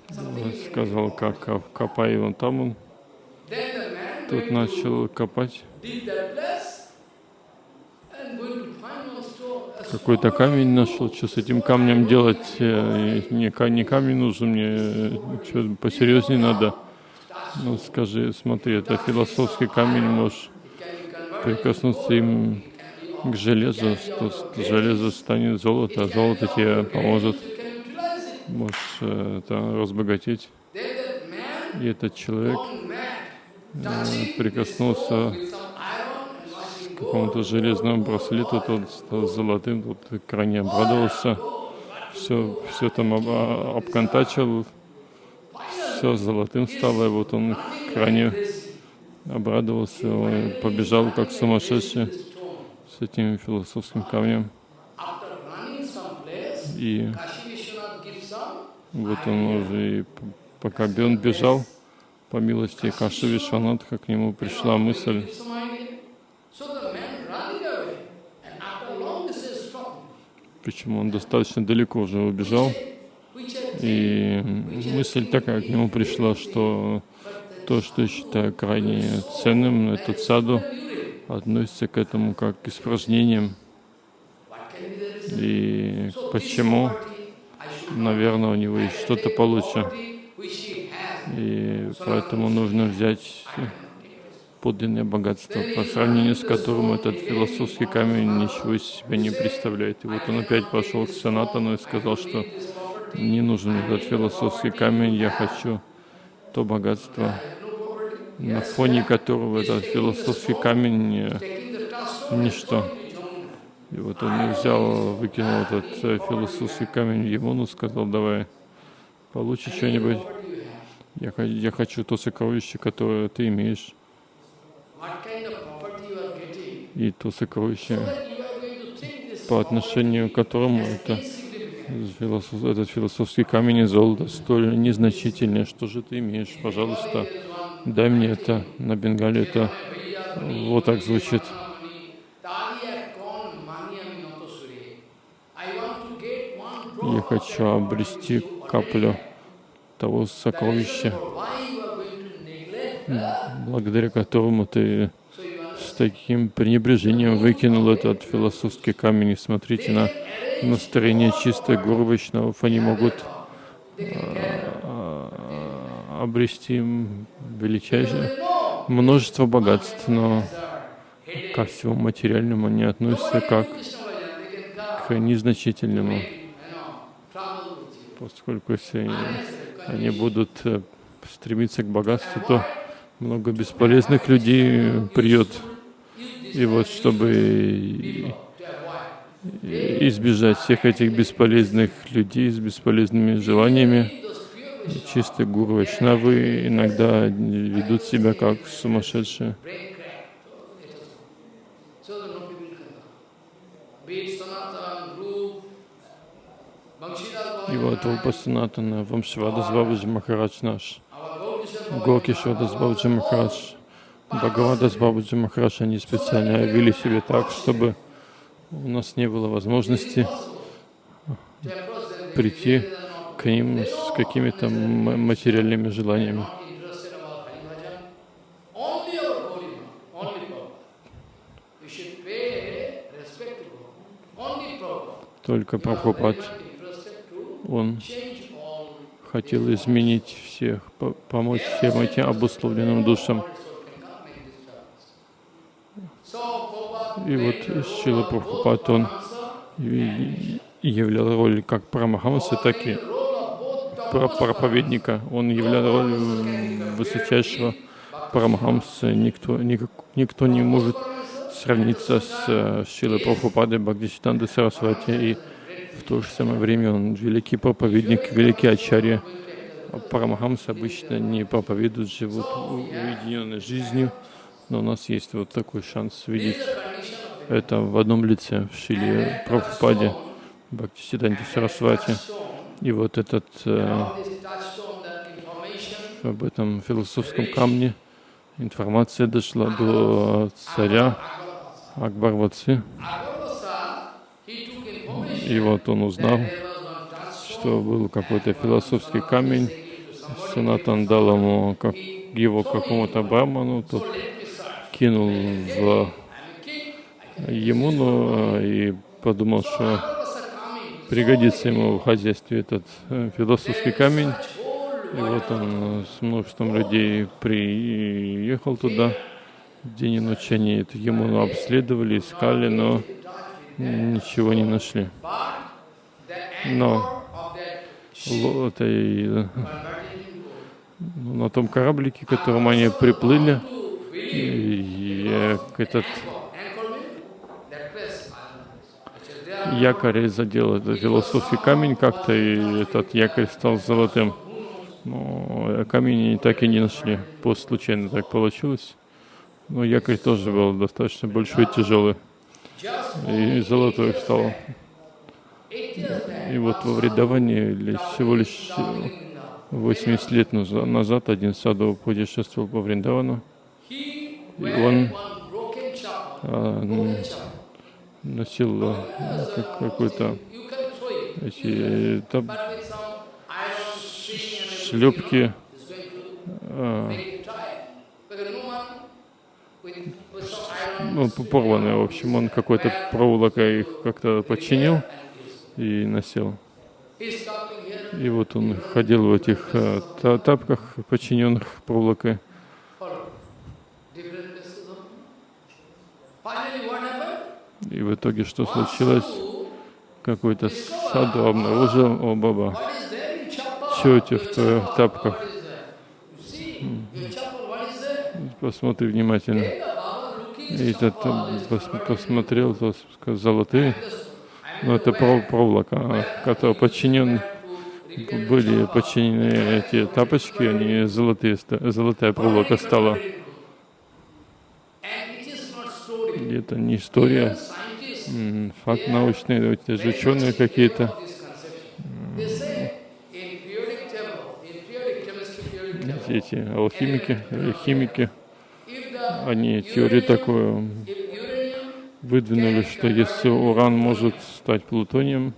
Speaker 1: uh,
Speaker 2: сказал, как коп- копай вон там он. Тут начал копать. Какой-то камень нашел, что с этим камнем делать? Э, Не, ка- не камень нужен, мне что посерьезнее надо. Ну скажи, смотри, это философский камень, можешь прикоснуться им к железу, что железо станет золото, а золото тебе поможет, можешь э, это, разбогатеть. И этот человек э, прикоснулся
Speaker 1: with some iron and watching
Speaker 2: к какому-то железному браслету, тот стал золотым, тот крайне обрадовался, все, все там об- а- обконтачил, все золотым стало, и вот он крайне обрадовался, он побежал как сумасшедший с этим философским камнем. И вот он уже, и пока он бежал, по милости Каши Вишванатха, к нему пришла мысль, почему он достаточно далеко уже убежал, И мысль такая к нему пришла, что то, что я считаю крайне ценным, этот саду, относится к этому как к испражнениям. И почему, наверное, у него есть что-то получше. И поэтому нужно взять подлинное богатство, по сравнению с которым этот философский камень ничего из себя не представляет. И вот он опять пошел к Санатану и сказал, что не нужен этот философский камень, я хочу то богатство, на фоне которого этот философский камень э, ничто. И вот он взял, выкинул этот э, философский камень в Емуну, сказал, давай, получи что-нибудь. Я, я хочу то сокровище, которое ты имеешь. И то сокровище, по отношению к которому это философ, этот философский камень и золото столь незначительные. Что же ты имеешь? Пожалуйста, дай мне это. На бенгале это вот так звучит. Я хочу обрести каплю того сокровища, благодаря которому ты таким пренебрежением выкинул этот философский камень. И смотрите на настроение чистой гуру. Они могут а, обрести величайшее множество богатств, но ко всему материальному они относятся как к незначительному, поскольку если они будут э, стремиться к богатству, то много бесполезных людей придет. И вот чтобы избежать всех этих бесполезных людей с бесполезными желаниями, чистые гуру Вайшнавы иногда ведут себя как сумасшедшие. И вот Рупа Вамшвада Бабаджи Махарадж наш, Гокишвада Бабаджи Махарадж, Бхагавада Бабаджи Махарадж, они специально вели себя так, чтобы у нас не было возможности прийти к ним с какими-то материальными желаниями. Только Прабхупад, он хотел изменить всех, помочь всем этим обусловленным душам. И вот Шила Прабхупад, он являл роль как Прамахамса, так и проповедника. Он являл роль высочайшего Парамахамса. Никто, никак, никто не может сравниться с э, Шилой Прабхупадой Бхагдиситанды Сарасвати. И в то же самое время он великий проповедник, великий ачарья. Парамахамсы обычно не проповедуют, живут уединенной жизнью. Но у нас есть вот такой шанс видеть это в одном лице, в Шиле Прабхупаде, Бхактисиданте Сарасвати. И вот этот э, об этом философском камне информация дошла до царя Акбарватсы. И вот он узнал, что был какой-то философский камень. Санатан дал ему как, его какому-то браману, тот кинул в Емуну и подумал, что пригодится ему в хозяйстве этот э, философский камень. И вот он с множеством людей приехал туда. День и ночь они эту Емуну обследовали, искали, но ничего не нашли. Но этой, ну, на том кораблике, к которому они приплыли, и этот якорь задел этот философский камень как-то, и этот якорь стал золотым. Но камень так и не нашли. По случайно так получилось. Но якорь тоже был достаточно большой и тяжелый. И золотой стал. И вот во Вриндаване всего лишь 80 лет назад один саду путешествовал по Вриндавану. И он а, носил э, какой-то эти там, шлепки а, ну, порванные, в общем, он какой-то проволокой их как-то починил и носил. И вот он ходил в этих а, тапках, починенных проволокой. И в итоге что случилось? Какой-то саду обнаружил, о, баба, что у тебя в твоих тапках? Посмотри внимательно. И тот пос- посмотрел, то сказал, золотые, но это пров- проволока, которая подчинен, были подчинены эти тапочки, они золотые, золотая проволока стала. И это не история, факт научный, эти же ученые какие-то. Эти алхимики химики, они теорию такую выдвинули, что если уран может стать плутонием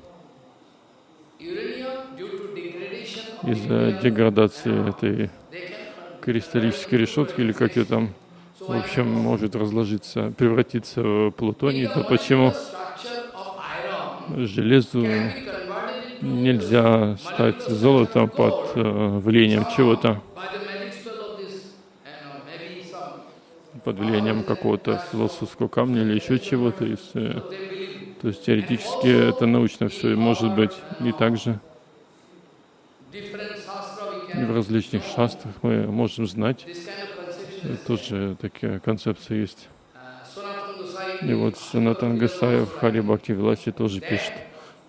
Speaker 2: из-за деградации этой кристаллической решетки или как ее там, в общем, может разложиться, превратиться в плутоний, то почему железу нельзя стать золотом под э, влиянием чего-то, под влиянием какого-то философского камня или еще чего-то. э, То есть теоретически это научно все может быть. И также и в различных шастрах мы можем знать, тоже такая концепция есть.
Speaker 1: Uh, Sanatana Gosai
Speaker 2: И вот Санатан Гасаев Хари Бхакти Виласе тоже пишет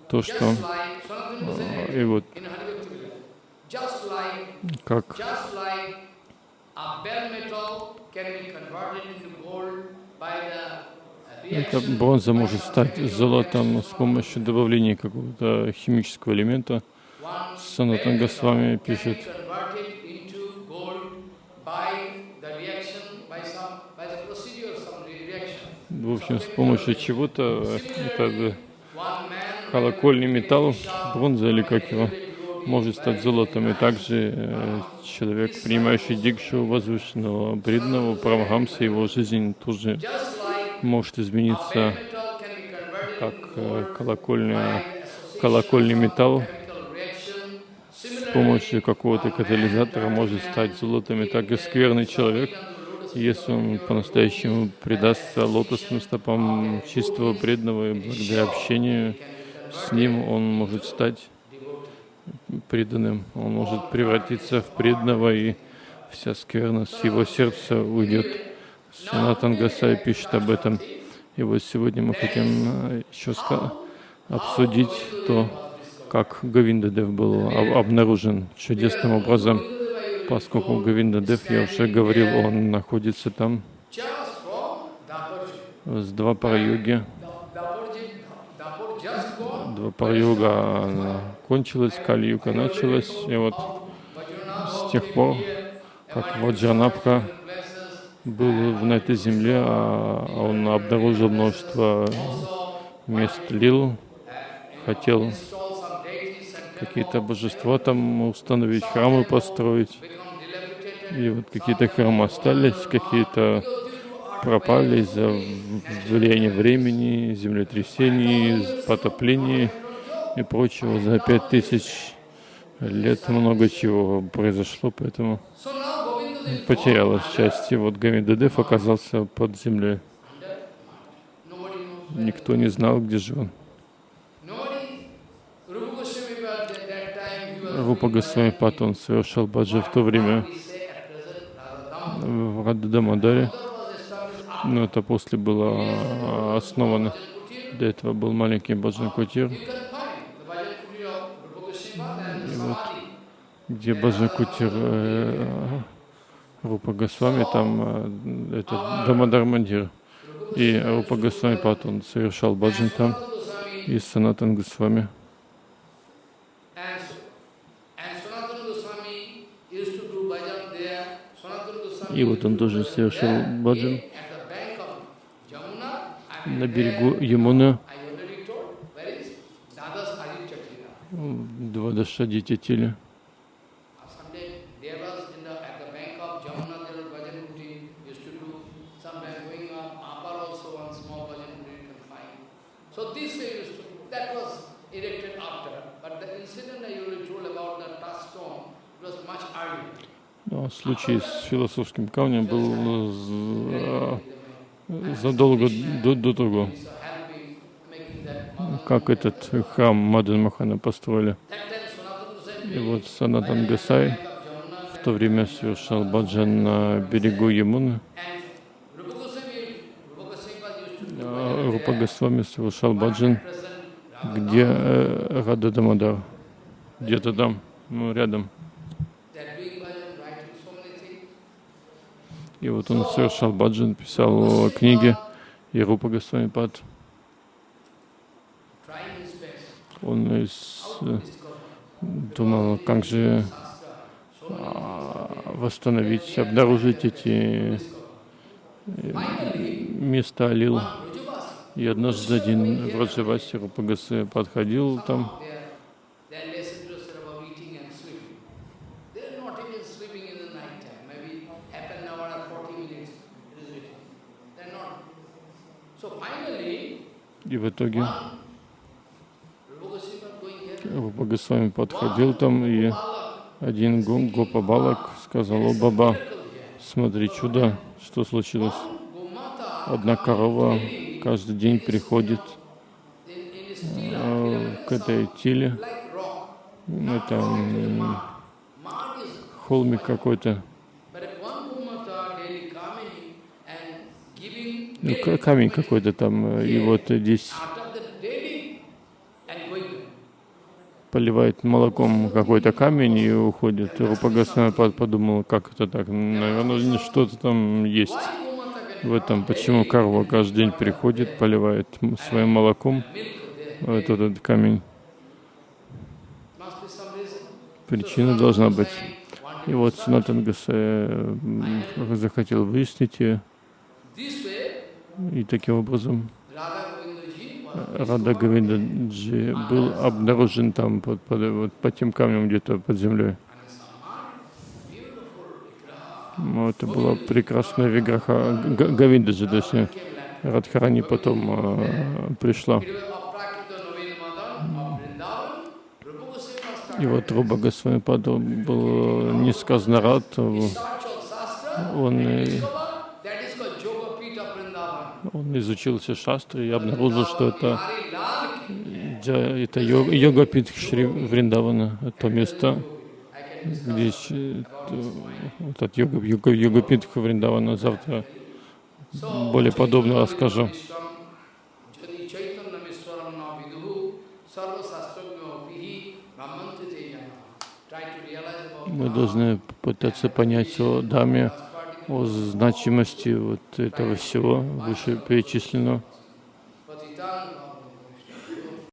Speaker 2: то, что
Speaker 1: Gosai
Speaker 2: и вот как
Speaker 1: reaction.
Speaker 2: бронза может стать золотом с помощью добавления какого-то химического элемента. Санатан Госвами пишет, в общем, с помощью чего-то, э, это
Speaker 1: man
Speaker 2: колокольный металл, бронза или как его, может стать золотом. И также э, человек, принимающий дикшу возвышенного преданного Парамахамса, его жизнь тоже может измениться, как э, колокольный
Speaker 1: of
Speaker 2: металл с помощью какого-то катализатора может стать золотом. И так и скверный человек, если он по-настоящему предастся лотосным стопам чистого преданного и благодаря общению с ним он может стать преданным, он может превратиться в преданного, и вся скверность с его сердца уйдет. Санатан Гасай пишет об этом. И вот сегодня мы хотим э, еще обсудить то, как Гавиндадев был об- обнаружен чудесным образом. Поскольку Гавиндадев, я уже говорил, он находится там с. Двапара-юга она кончилась, Кали-юга началась, и вот с тех пор, как Ваджанапха был на этой земле, а он обнаружил множество мест лил, хотел
Speaker 1: Install some deities and
Speaker 2: какие-то божества там установить, храмы построить. И вот какие-то храмы остались, какие-то пропали из-за влияния времени, землетрясений, потоплений и прочего. За пять тысяч лет много чего произошло, поэтому потерялась часть. И вот Гамидадев оказался под землей. Никто не знал, где же он. Рупа Госвами Пат, он совершал баджа в то время в
Speaker 1: established
Speaker 2: Но это после было основано. До этого был маленький баджан Кутир, вот где Баджан Кутир э, Рупа Госвами, там э, это Дамадар Мандир. И Рупа Госвами Пат, он совершал баджан там, и Санатан Госвами.
Speaker 1: and, and Sanatana Goswami used to do bhajan there. Sanatana Goswami
Speaker 2: И вот он тоже совершил баджан на берегу Ямуна,
Speaker 1: I already told.
Speaker 2: Случай с философским камнем был за- задолго до, до того, как этот храм Мадан Махана построили. И вот Санатан Гасай в то время совершал баджан на берегу Ямуны.
Speaker 1: Rupa
Speaker 2: Рупа Госвами совершал баджан, где э, Рада Дамодар, где-то там, ну, рядом. И вот он совершал баджан, писал книги, и Рупа Госвами Пад, он из, э, думал, как же а, восстановить, обнаружить эти э, места Алил. И однажды один Враджаваси Рупагасе подходил там, и в итоге Рупа Госвами подходил там, и один Гопа Балак сказал, о, Баба, смотри, чудо, что случилось. Одна корова каждый день приходит э, к этой теле, это холмик какой-то, камень какой-то там, и вот здесь поливает молоком какой-то камень и уходит. Рупа подумал, как это так, наверное, что-то там есть в этом, почему корова каждый день приходит, поливает своим молоком этот, этот камень. Причина должна быть. И вот Синатан Гасай захотел выяснить ее. И таким образом Рада Говиндаджи был обнаружен там под, под, вот, под тем камнем где-то под землей. Ну, это была прекрасная виграха Говиндаджи, точнее. Радхарани потом э, пришла. И вот Руба Госвамипада был несказанно рад. Он он изучил все шастры и обнаружил, что это, это йога-пит Шри Вриндавана, это место, где этот йога, йога, йога-пит Вриндавана завтра более подробно расскажу. Мы должны пытаться понять о Даме, о значимости вот этого всего вышеперечисленного.